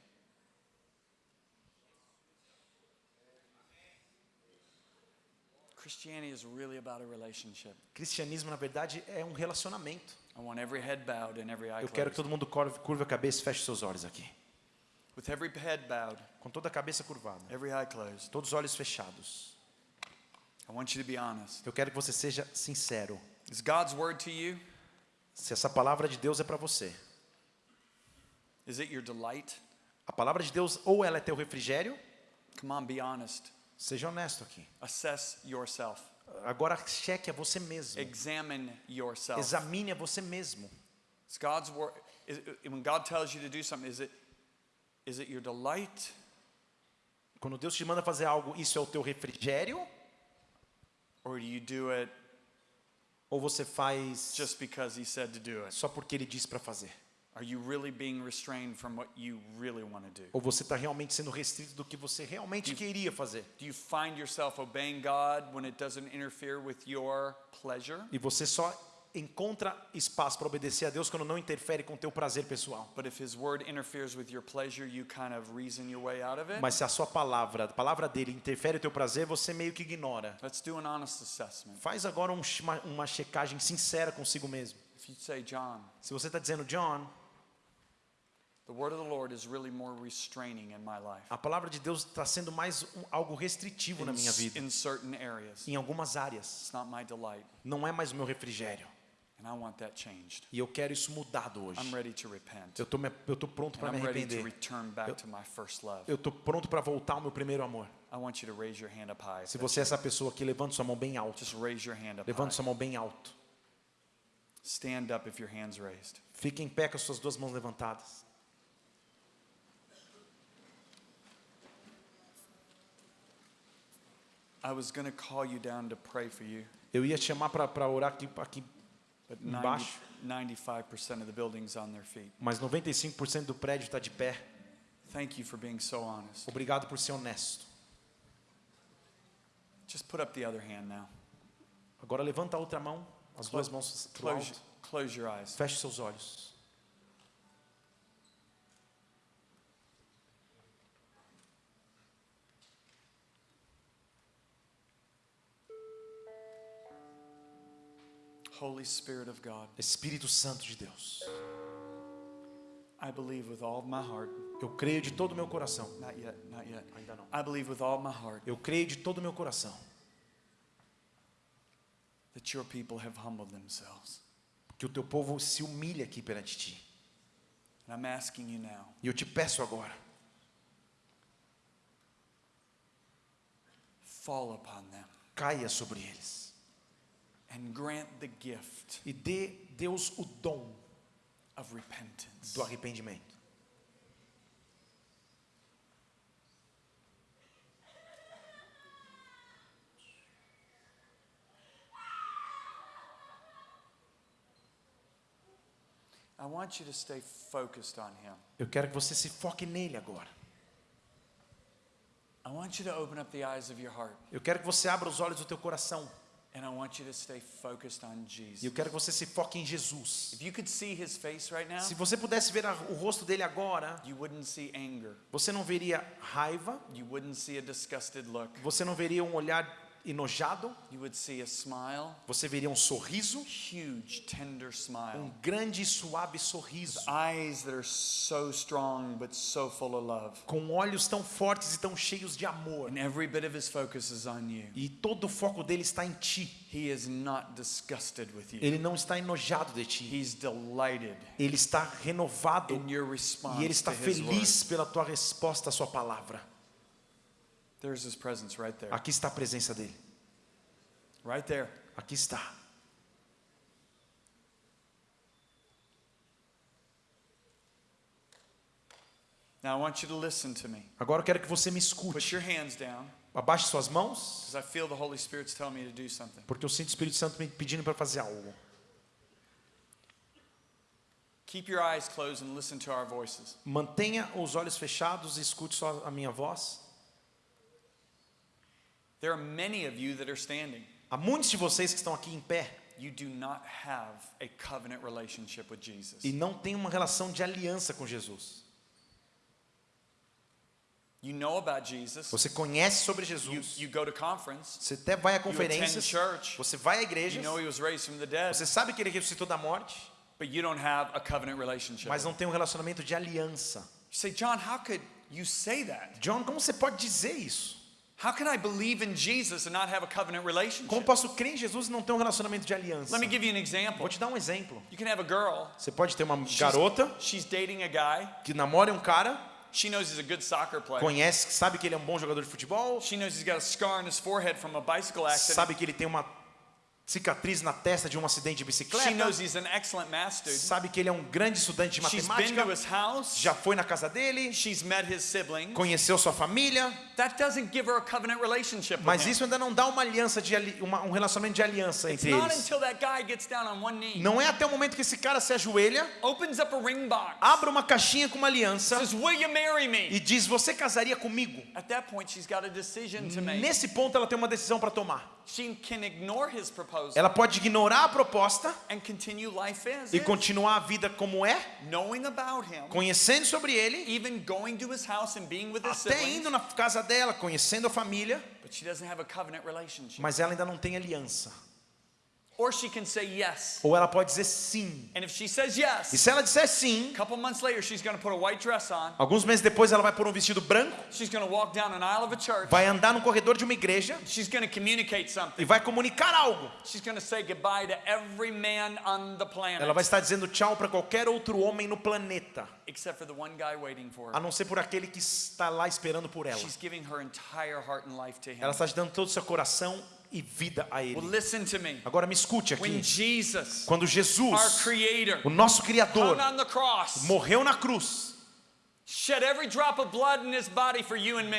Cristianismo, na verdade, é um relacionamento. Eu quero que todo mundo curva a cabeça e feche seus olhos aqui. With every head bowed, Com toda a cabeça curvada, every eye closed. todos os olhos fechados. I want you to be honest. Eu quero que você seja sincero. Is God's word to you? Se essa palavra de Deus é para você, Is it your delight? a palavra de Deus ou ela é teu refrigério, Come on, be honest. seja honesto aqui. Assess yourself. Agora cheque a você mesmo. Examine yourself. Examine a você mesmo. Is God's word when God tells you to do something, is it is it your delight Quando Deus te manda fazer algo, isso é o teu refrigério? or do you do it Ou você faz just because he said to do it? só porque Ele disse para fazer? Are you really being restrained from what you really want to do? Ou você está realmente sendo restrito do que você realmente queria fazer? Do you find yourself obeying God when it doesn't interfere with your pleasure? E você só encontra espaço para obedecer a Deus quando não interfere com o teu prazer pessoal. Mas se a sua palavra, a palavra dele interfere no teu prazer, você meio que ignora. Let's do an honest assessment. Faz agora um- uma, uma checagem sincera consigo mesmo. Say, Se você está dizendo, John, a palavra de Deus está sendo mais um- algo restritivo na in, minha s- vida, in certain areas. em algumas áreas. It's not my delight, Não é mais o meu refrigério. And I want that changed. E eu quero isso mudado hoje. I'm ready to repent. Eu tô, eu tô pronto para me arrepender. Eu tô pronto para voltar ao meu primeiro amor. I want you to raise your hand up high. if Se você é essa pessoa aqui, levante sua mão bem alto. Just raise your hand up Levante high. sua mão bem alto. Stand up if your hand's raised. Fique em pé com as suas duas mãos levantadas. Eu ia te chamar para orar aqui, aqui, but 90, embaixo, 95% of the building's on their feet. mas 95% do prédio está de pé. Thank you for being so honest. Obrigado por ser honesto. Just put up the other hand now. Agora levanta a outra mão, as duas mãos alto. close your eyes. Feche seus olhos. Holy Spirit of God, Espírito Santo de Deus. I believe with all my heart. Eu creio de todo o meu coração. Not yet, not yet. Ainda não. I believe with all my heart Eu creio de todo o meu coração that your people have humbled themselves. que o teu povo se humilha aqui perante ti. And I'm asking you now, E eu te peço agora, fall upon them caia sobre eles and grant the gift e dê Deus o dom of repentance. do arrependimento. I want you to stay focused on Him. Eu quero que você se foque nele agora. I want you to open up the eyes of your heart, Eu quero que você abra os olhos do teu coração. And I want you to stay focused on E Jesus. eu quero que você se foque em Jesus. If you could see His face right now, Se você pudesse ver o rosto dele agora, you wouldn't see anger. você não veria raiva, You wouldn't see a disgusted look. você não veria um olhar enojado, You would see a smile, você veria um sorriso, huge, tender um smile. grande e suave sorriso, Eyes that are so strong but so full of love. com olhos tão fortes e tão cheios de amor. And every bit of his focus is on you. E todo o foco dele está em ti. He is not disgusted with you. Ele não está enojado de ti. He's delighted Ele está renovado in your e ele está feliz pela tua resposta à sua palavra. There's his presence right there. Aqui está a presença dele. Right there. Aqui está. Now I want you to listen to me. Agora eu quero que você me Put escute. your hands down Abaixe suas mãos, because I feel the Holy Spirit's telling me to do something. porque eu sinto o Espírito Santo me pedindo para fazer algo. Keep your eyes closed and listen to our voices. Mantenha os olhos fechados e escute só a minha voz. There are many of you that are standing. Há muitos de vocês que estão aqui em pé You do not have a covenant relationship with Jesus. e não têm uma relação de aliança com Jesus. You know about Jesus. Você conhece sobre You, Jesus. you go to conference. Você até vai a attend conferências. church. Você vai a You igrejas. know he was raised from the dead. Você sabe que ele ressuscitou da morte, But you don't have a covenant relationship. mas não tem um relacionamento de aliança. You say, John, how could you say that? John, como você pode dizer isso? How can I believe in Jesus and not have a covenant Como relationship? posso crer em Jesus e não ter um relacionamento de aliança? Let me give you an example. Vou te dar um exemplo. You can have a girl. Você pode ter uma She's- garota She's dating a guy. que namora um cara, She knows he's a good soccer player. conhece, sabe que ele é um bom jogador de futebol, She knows he's got a scar on his forehead from a bicycle accident. sabe que ele tem uma cicatriz na testa de um acidente de She bicicleta, knows he's an excellent math student. sabe que ele é um grande estudante de She's been to matemática, his house. já foi na casa dele, She's met his siblings. conheceu sua família, That doesn't give her a covenant relationship with mas isso ainda não dá uma aliança de uma- um relacionamento de aliança entre eles. Não é até o momento que esse cara se ajoelha, abre uma caixinha com uma aliança e diz: "Você casaria comigo?" At that point, she's got a decision to make. Nesse ponto ela tem uma decisão para tomar. She can ignore his proposal Ela pode ignorar a proposta e continuar a vida como é, conhecendo sobre ele, até indo na casa dela, conhecendo a família, but she doesn't have a covenant relationship. mas ela ainda não tem aliança. Or she can say yes. Ou ela pode dizer sim. And if she says E yes, se ela disser sim, a couple months later, she's going to put a white dress on. alguns meses depois ela vai pôr um vestido branco, She's going to walk down an aisle of a church. vai andar no corredor de uma igreja She's going to communicate something. e vai comunicar algo. She's going to say goodbye to every man on the planet, Ela vai estar dizendo tchau para qualquer outro homem no planeta, except for the one guy waiting for a her. não ser por aquele que está lá esperando por ela. She's giving her entire heart and life to him. Ela está dando todo o seu coração e vida a ele. listen to me. Agora me escute aqui. Jesus, Quando our Jesus, Creator, o nosso Criador, on the cross, morreu na cruz,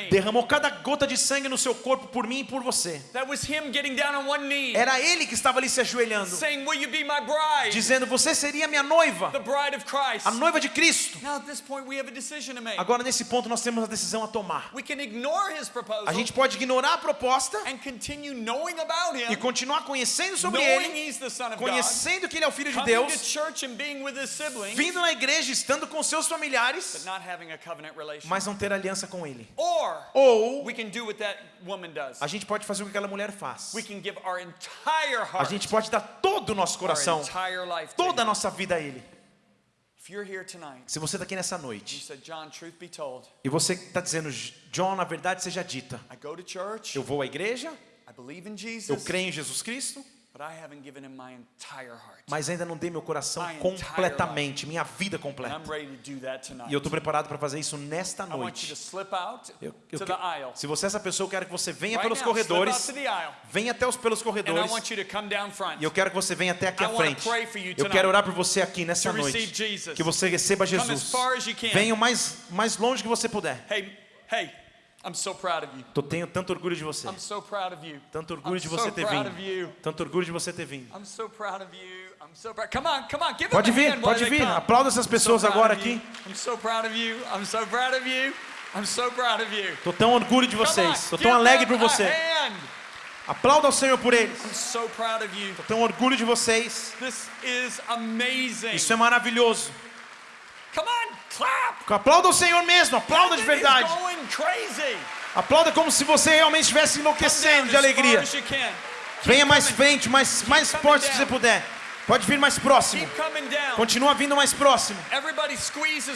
derramou cada gota de sangue no seu corpo por mim e por você. That was him getting down on one knee, Era ele que estava ali se ajoelhando, saying, Will you be my bride? dizendo: Você seria minha noiva, The bride of Christ. a noiva de Cristo. Now, at this point, we have a decision to make. Agora, nesse ponto, nós temos a decisão a tomar. We can ignore his proposal A gente pode ignorar a proposta and continue knowing about him, e continuar conhecendo sobre knowing ele, he's the Son of God, conhecendo que ele é o Filho de Deus, church and being with his siblings, vindo na igreja, estando com seus familiares, a mas não ter aliança com ele. Or Ou a gente pode fazer o que aquela mulher faz. A heart, gente pode dar todo o nosso coração, toda a nossa vida a ele. If you're here tonight, Se você está aqui nessa noite said, John, truth be told, e você está dizendo, John, na verdade seja dita, I go to church, eu vou à igreja, eu creio em Jesus Cristo, but I haven't given him my entire heart. mas ainda não dei meu coração completamente, minha vida completa. E eu estou preparado para fazer isso nesta noite. Eu- eu se você é essa pessoa, eu quero que você venha pelos corredores, venha até os pelos corredores, e eu quero que você venha até aqui à frente. Eu quero orar por você aqui nessa noite. Que você receba Jesus. Venha o mais, mais longe que você puder. Hey, hey, I'm so proud of you. Eu tenho tanto orgulho de você. I'm so proud of you. Tanto orgulho I'm de você so ter vindo. you. Tanto orgulho de você ter vindo. I'm so proud of you. I'm so proud. Come on, come on, give Pode vir, pode vir. Aplauda essas pessoas agora aqui. I'm so proud of you. I'm so proud of you. I'm so proud of you. Tô tão orgulho de vocês. Give tão alegre por você. Aplauda ao Senhor por eles. I'm so proud of you. Tô tão orgulho de vocês. Isso é maravilhoso. Come on, clap. Aplauda ao Senhor mesmo. Aplauda de verdade. Aplauda como se você realmente estivesse enlouquecendo de alegria. Venha mais frente, mais, mais forte que down. você puder. Pode vir mais próximo. Continua vindo mais próximo.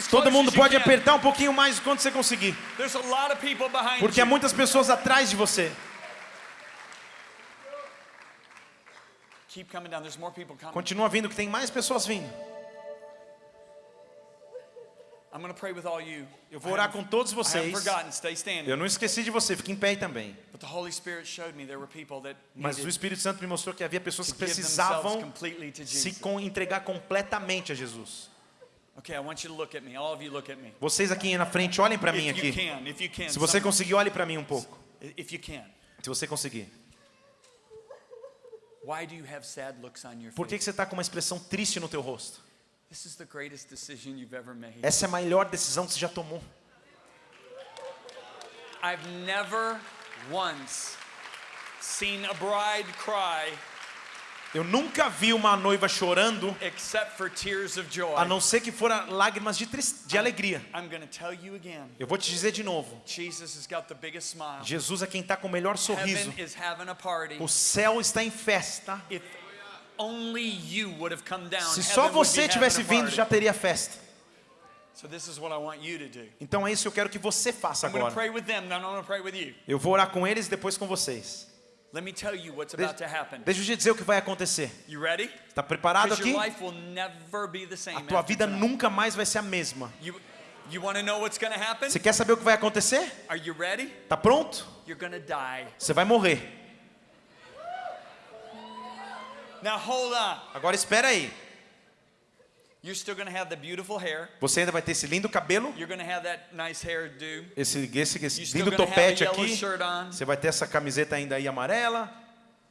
Todo mundo pode apertar um pouquinho mais quando você conseguir. Porque há muitas pessoas atrás de você. Continua vindo, que tem mais pessoas vindo. Eu vou orar com todos vocês. Eu não esqueci de você, fique em pé também. But the Holy Spirit showed me there were people that Mas o Espírito Santo me mostrou que havia pessoas que precisavam se entregar completamente a Jesus. Vocês aqui na frente, olhem para mim aqui. Se você conseguir, olhe para mim um pouco. Se você conseguir. Por que que você está com uma expressão triste no teu rosto? This is the greatest decision you've ever made. Essa é a maior decisão que você já tomou. I've never once seen a bride cry Eu nunca vi uma noiva chorando, except for tears of joy. a não ser que foram lágrimas de, de alegria. I'm going to tell you again. Eu vou te dizer de novo. Jesus has got the biggest smile. Jesus é quem está com o melhor sorriso. Heaven is having a party. O céu está em festa. Se só você tivesse vindo, já teria festa. So this is what I want you to do. Então é isso que eu quero que você faça agora. pray with them, then I'm going to pray with you. Eu vou orar com eles e depois com vocês. Let me tell you what's De- about to happen. Deixa eu te dizer o que vai acontecer. You ready? Está preparado aqui? A tua vida nunca mais vai ser a mesma. Você quer saber o que vai acontecer? Are you ready? Tá pronto? Você vai morrer. Now hold on. Agora espera aí. You're still to have the beautiful hair. Você ainda vai ter esse lindo cabelo, You're to have that nice hairdo. esse, esse, esse lindo topete aqui. Você vai ter essa camiseta ainda aí amarela.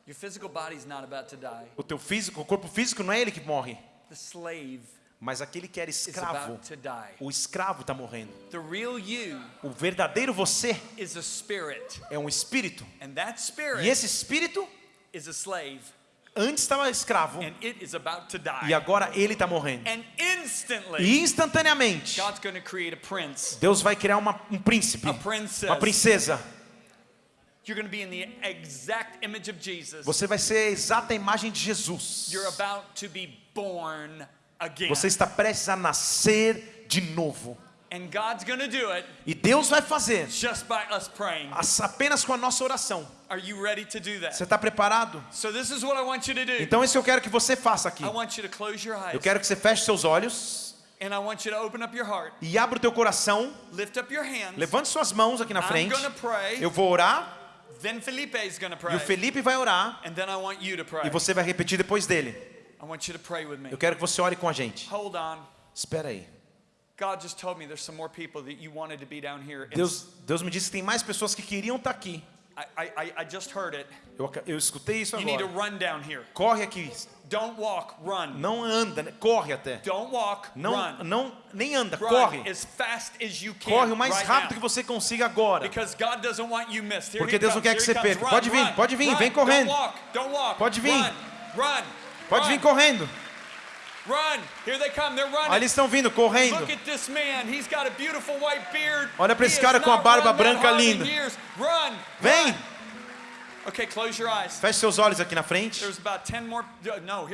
Your physical body's not about to die. O teu físico, o corpo físico não é ele que morre, The slave mas aquele que era is escravo. about to die. O escravo está morrendo. The real you O verdadeiro você is a spirit. é um espírito. And that spirit E esse espírito is a slave. Antes estava escravo e agora ele está morrendo. E instantaneamente God's going to create a prince. Deus vai criar uma, um príncipe, uma princesa. You're going to be in the exact image of Jesus. Você vai ser a exata imagem de Jesus. You're about to be born again. Você está prestes a nascer de novo. And God's going to do it E Deus vai fazer just by us praying. as- apenas com a nossa oração. Are you ready to do that? Você está preparado? So this is what I want you to do. Então isso eu quero que você faça aqui. I want you to close your eyes. Eu quero que você feche seus olhos And I want you to open up your heart. e abra o teu coração. Lift up your hands. Levante suas mãos aqui na frente. Eu vou orar Then Felipe is going to pray. e o Felipe vai orar And then I want you to pray. e você vai repetir depois dele. I want you to pray with me. Eu quero que você ore com a gente. Hold on. Espera aí. Deus, Deus me disse que tem mais pessoas que queriam estar aqui. I, I, I just heard it. Eu, eu escutei isso You need to agora. run down here. Corre aqui. Don't walk, run. Não anda, né? corre até. Don't walk, Não, run. não, nem anda, Run corre. as fast as you can. Corre o mais right rápido now. que você consiga agora. Because God doesn't want you missed. Here Porque Deus não quer que você perca. Pode vir, pode vir, vem correndo. Pode vir. Pode vir correndo. Olha, eles estão vindo, correndo. Olha He esse cara com a barba branca linda. Vem. Okay, close your eyes. Feche seus olhos aqui na frente. There's about 10 more. No,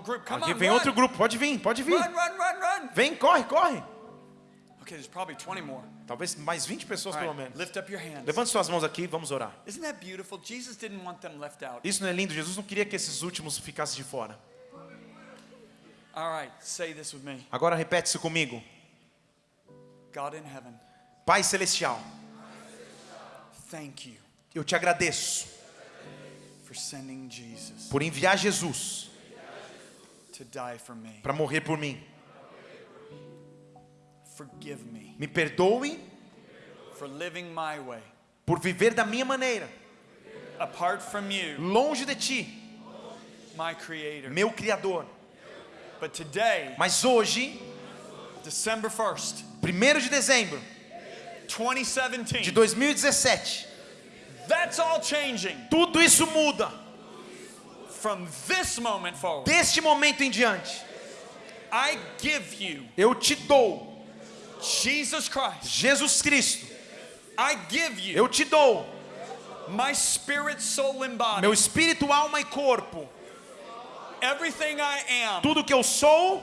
group. Come Aqui vem outro grupo. Pode vir, pode vir. Run, run, run. Vem, corre, corre. Okay, there's probably 20 more. Talvez mais 20 pessoas All pelo right, menos. lift up your hands. Levante suas mãos aqui, vamos orar. Isn't that beautiful? Jesus didn't want them left out. Isso não é lindo? Jesus não queria que esses últimos ficassem de fora. Agora repete isso comigo. God in heaven, Pai celestial, thank you eu te agradeço for sending Jesus por enviar Jesus to die for me. para morrer por mim. Forgive me Me perdoe for living my way por viver da minha maneira, apart from you, longe de ti, my creator. meu criador. But today, Mas hoje, December 1st, 1 de dezembro de 2017, 2017, that's all changing tudo isso muda. from this moment forward. Deste momento em diante, I give you eu te dou Jesus Christ. Jesus Cristo. I give you Eu te dou my spirit, soul, and body. meu espírito, alma e corpo. Everything I am, Tudo que eu sou,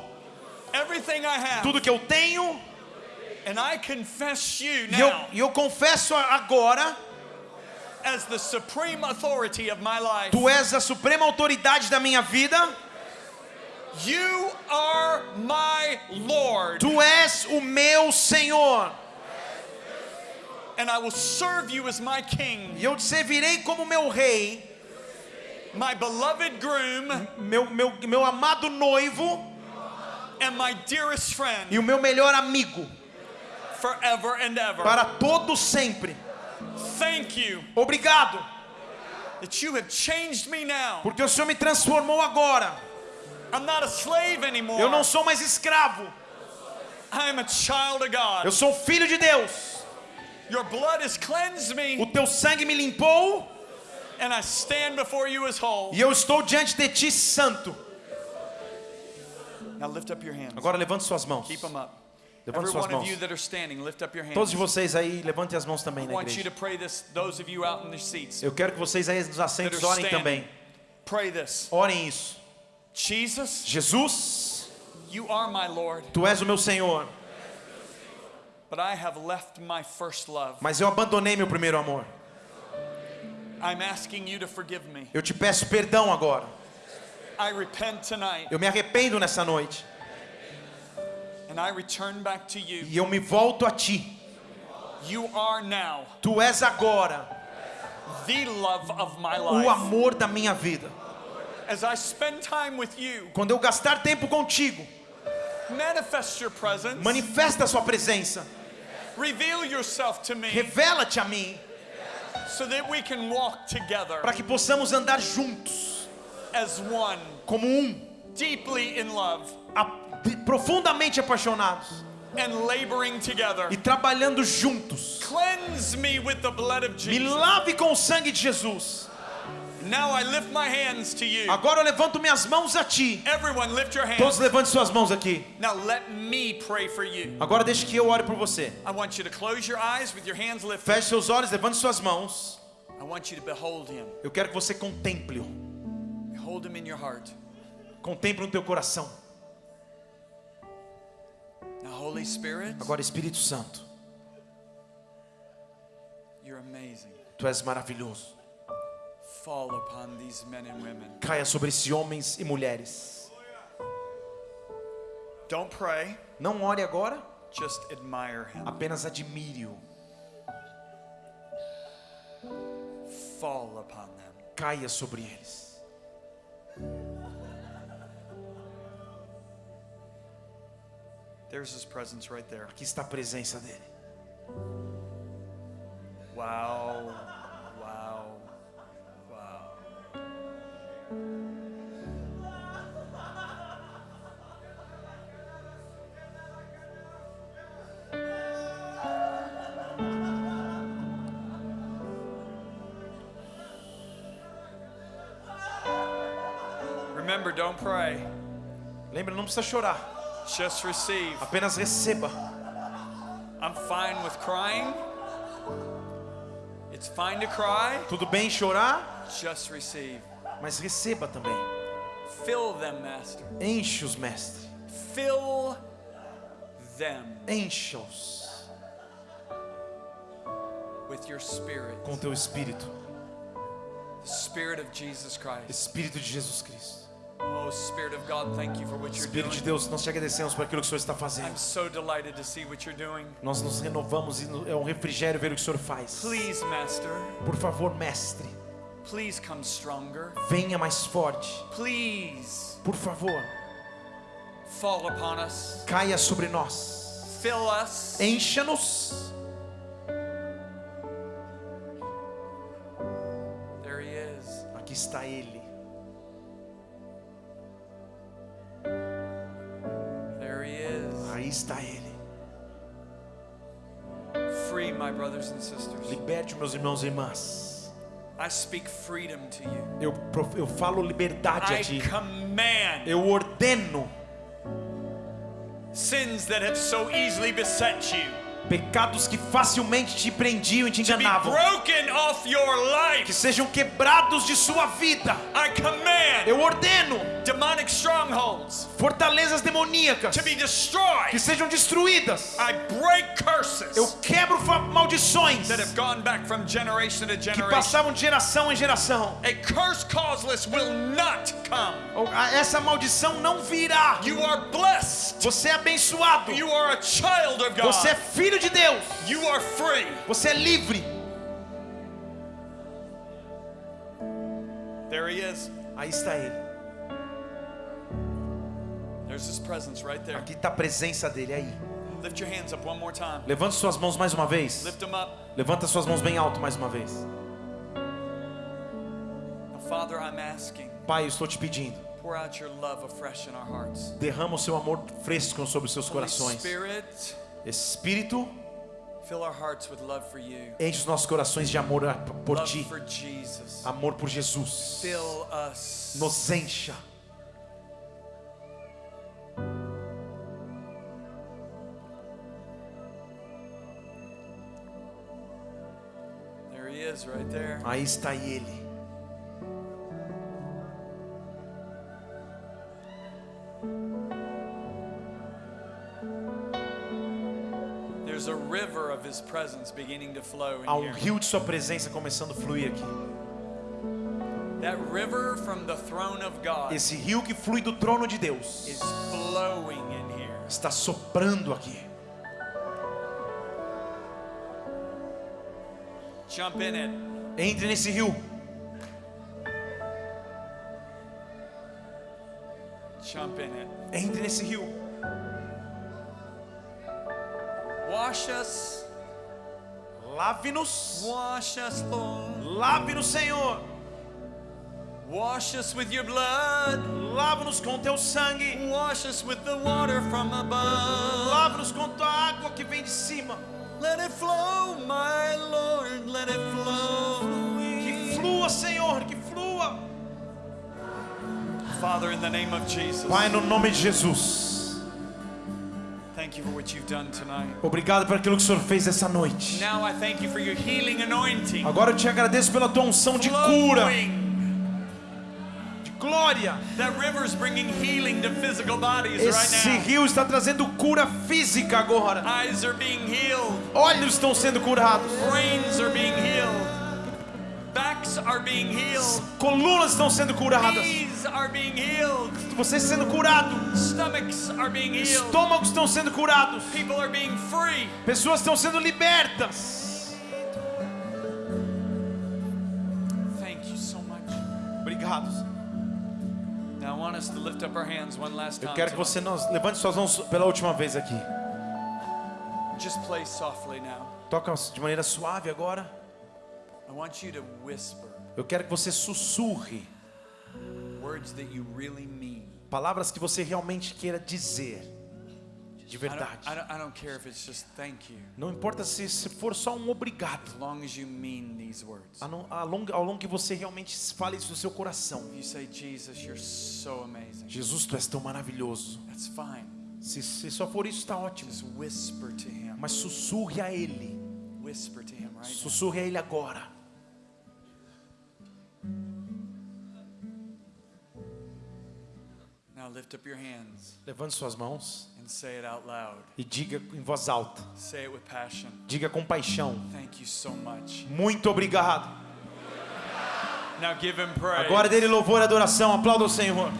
everything I have. tudo que eu tenho. And I confess you E eu, now e eu confesso agora, as the supreme authority of my life. tu és a suprema autoridade da minha vida. You are my Lord. Tu és o meu Senhor. And I will serve you as my king, E eu te servirei como meu rei, my beloved groom, meu, meu, meu amado noivo and my dearest friend e o meu melhor amigo, forever and ever. para todo sempre. Thank you Obrigado, that you have changed me now. porque o Senhor me transformou agora. I'm not a slave anymore. Eu não sou mais escravo, I am a child of God. eu sou filho de Deus. Your blood has cleansed O me, teu sangue me limpou e eu estou diante de ti santo. Now lift up your hands. Agora levante suas mãos. Keep them up. Levante Every suas one of mãos. you that are standing, lift up your hands. Todos de vocês aí, levantem as mãos também I na want you igreja. to pray this, those of you out in the seats. Eu quero que vocês aí nos assentos are orem standing. também. Pray this. Orem isso. Jesus, Jesus, you are my Lord, tu és o meu Senhor, but I have left my first love. mas eu abandonei meu primeiro amor. Eu te peço perdão agora. I repent tonight, Eu me arrependo nessa noite and I return back to you. e eu me volto a ti. You are now Tu és agora the love of my o amor da minha vida. As I spend time with you, Quando eu gastar tempo contigo, manifest your presence, manifesta a sua presença. reveal yourself to me Revela-te a mim para que possamos andar juntos as one, como um, deeply in love a- profundamente apaixonados and laboring together. e trabalhando juntos. Cleanse me with the blood of Me Jesus. lave com o sangue de Jesus. Now I lift my hands to you. Agora eu levanto minhas mãos a ti. Everyone, lift your Todos hands. levante suas mãos aqui. Now let me pray for you. Agora deixe que eu ore por você. I want you to close your eyes with your hands lifted. Feche seus olhos, levante suas mãos. I want you to behold him. Eu quero que você contemple-o. Behold him in your heart. Contemple no teu coração. Now, Holy Spirit, Agora, Espírito Santo, you're amazing. tu és maravilhoso. Caia sobre esses homens e mulheres. Don't pray, Não ore agora, just admire him. apenas admire-o. Fall upon them. Caia sobre eles. There's his presence right there. Aqui está a presença dele. Wow. Wow. Remember, don't pray. Lembra, não precisa chorar. Just receive. Apenas receba. I'm fine with crying. It's fine to cry. Tudo bem chorar, Just receive. mas receba também. Fill them, Master. Enche os mestres. Fill them Encha-os with your spirit, com teu espírito, the spirit of Jesus Christ. Espírito de Jesus Cristo. Oh, Espírito de. Deus, nós te agradecemos por aquilo que o Senhor está I'm fazendo. so delighted to see what you're doing. Nós nos renovamos e é um refrigério ver o que o Senhor faz. Por favor, mestre, please come stronger. venha mais forte. Please Por favor, fall upon us. caia sobre nós. Fill us. Encha-nos. Liberte meus irmãos e irmãs. I speak freedom to you. Eu, eu falo liberdade I a ti. command Eu ordeno sins that have so easily beset you pecados que facilmente te prendiam e te enganavam. Que sejam quebrados de sua vida. Eu ordeno fortalezas demoníacas que sejam destruídas. Eu quebro maldições that have gone back from generation to que generation. passavam de geração em geração. A curse causeless will not come. Ou- a- Essa maldição não virá. You are blessed. Você é abençoado. You are a child of Você é God. Filho de Deus. You are free. Você é livre. There he is. Aí está ele. There's his presence right there. Aqui está a presença dele aí. Lift your hands up one more time. Levante suas mãos mais uma vez. Lift them up. Levanta suas mãos bem alto mais uma vez. Now, Father, I'm asking, Pai, eu estou te pedindo. pour out your love afresh in our hearts. Derrama o seu amor fresco sobre os seus Holy corações. Spirit, Espírito, enche os nossos corações de amor por Love ti. Amor por Jesus. Nos encha. Right. Aí está ele. Há in um rio de sua presença começando a fluir aqui. That river from the throne of God Esse rio que flui do trono de Deus is flowing in here. está soprando aqui. Jump in it. Entre nesse rio. Jump in it. Entre nesse rio. Wash us. Lave-nos. Wash us, Lord. Lave-nos, Senhor. Wash us with your blood. Lava-nos com teu sangue. Wash us with the water from above. Lava-nos com tua água que vem de cima. Let it flow, my Lord. Let it flow. Que flua, Senhor, que flua. Father, in the name of Jesus, Pai, no nome de Jesus. Obrigado por aquilo que o Senhor fez essa noite. Now I thank you for your healing anointing. Agora eu te agradeço pela tua unção de cura, de glória. That river's bringing healing to physical bodies Esse right now. rio está trazendo cura física agora. Eyes are being healed. Olhos estão sendo curados. Brains are being healed. Colunas estão sendo curadas. Você sendo curado. Estômagos estão sendo curados. Pessoas estão sendo libertas. Obrigado. Eu quero que você nós levante suas mãos pela última vez aqui. Toca de maneira suave agora. Eu quero que você sussurre words that you really mean. palavras que você realmente queira dizer. De verdade. I don't, I don't care if it's just thank you, Não importa se, for só um obrigado. as long as you mean these words. A não- Ao longo, que você realmente fale isso do seu coração. Jesus, you're so amazing. Jesus, tu és tão maravilhoso. That's fine. Se, se só for isso, está ótimo. Mas sussurre a Ele. Sussurre a Ele agora. Now lift up your hands Levante suas mãos and say it out loud. e diga em voz alta. Say it with passion. Diga com paixão. Thank you so much. Muito obrigado. Now give him praise. Agora dele louvor e adoração. Aplauda o Senhor.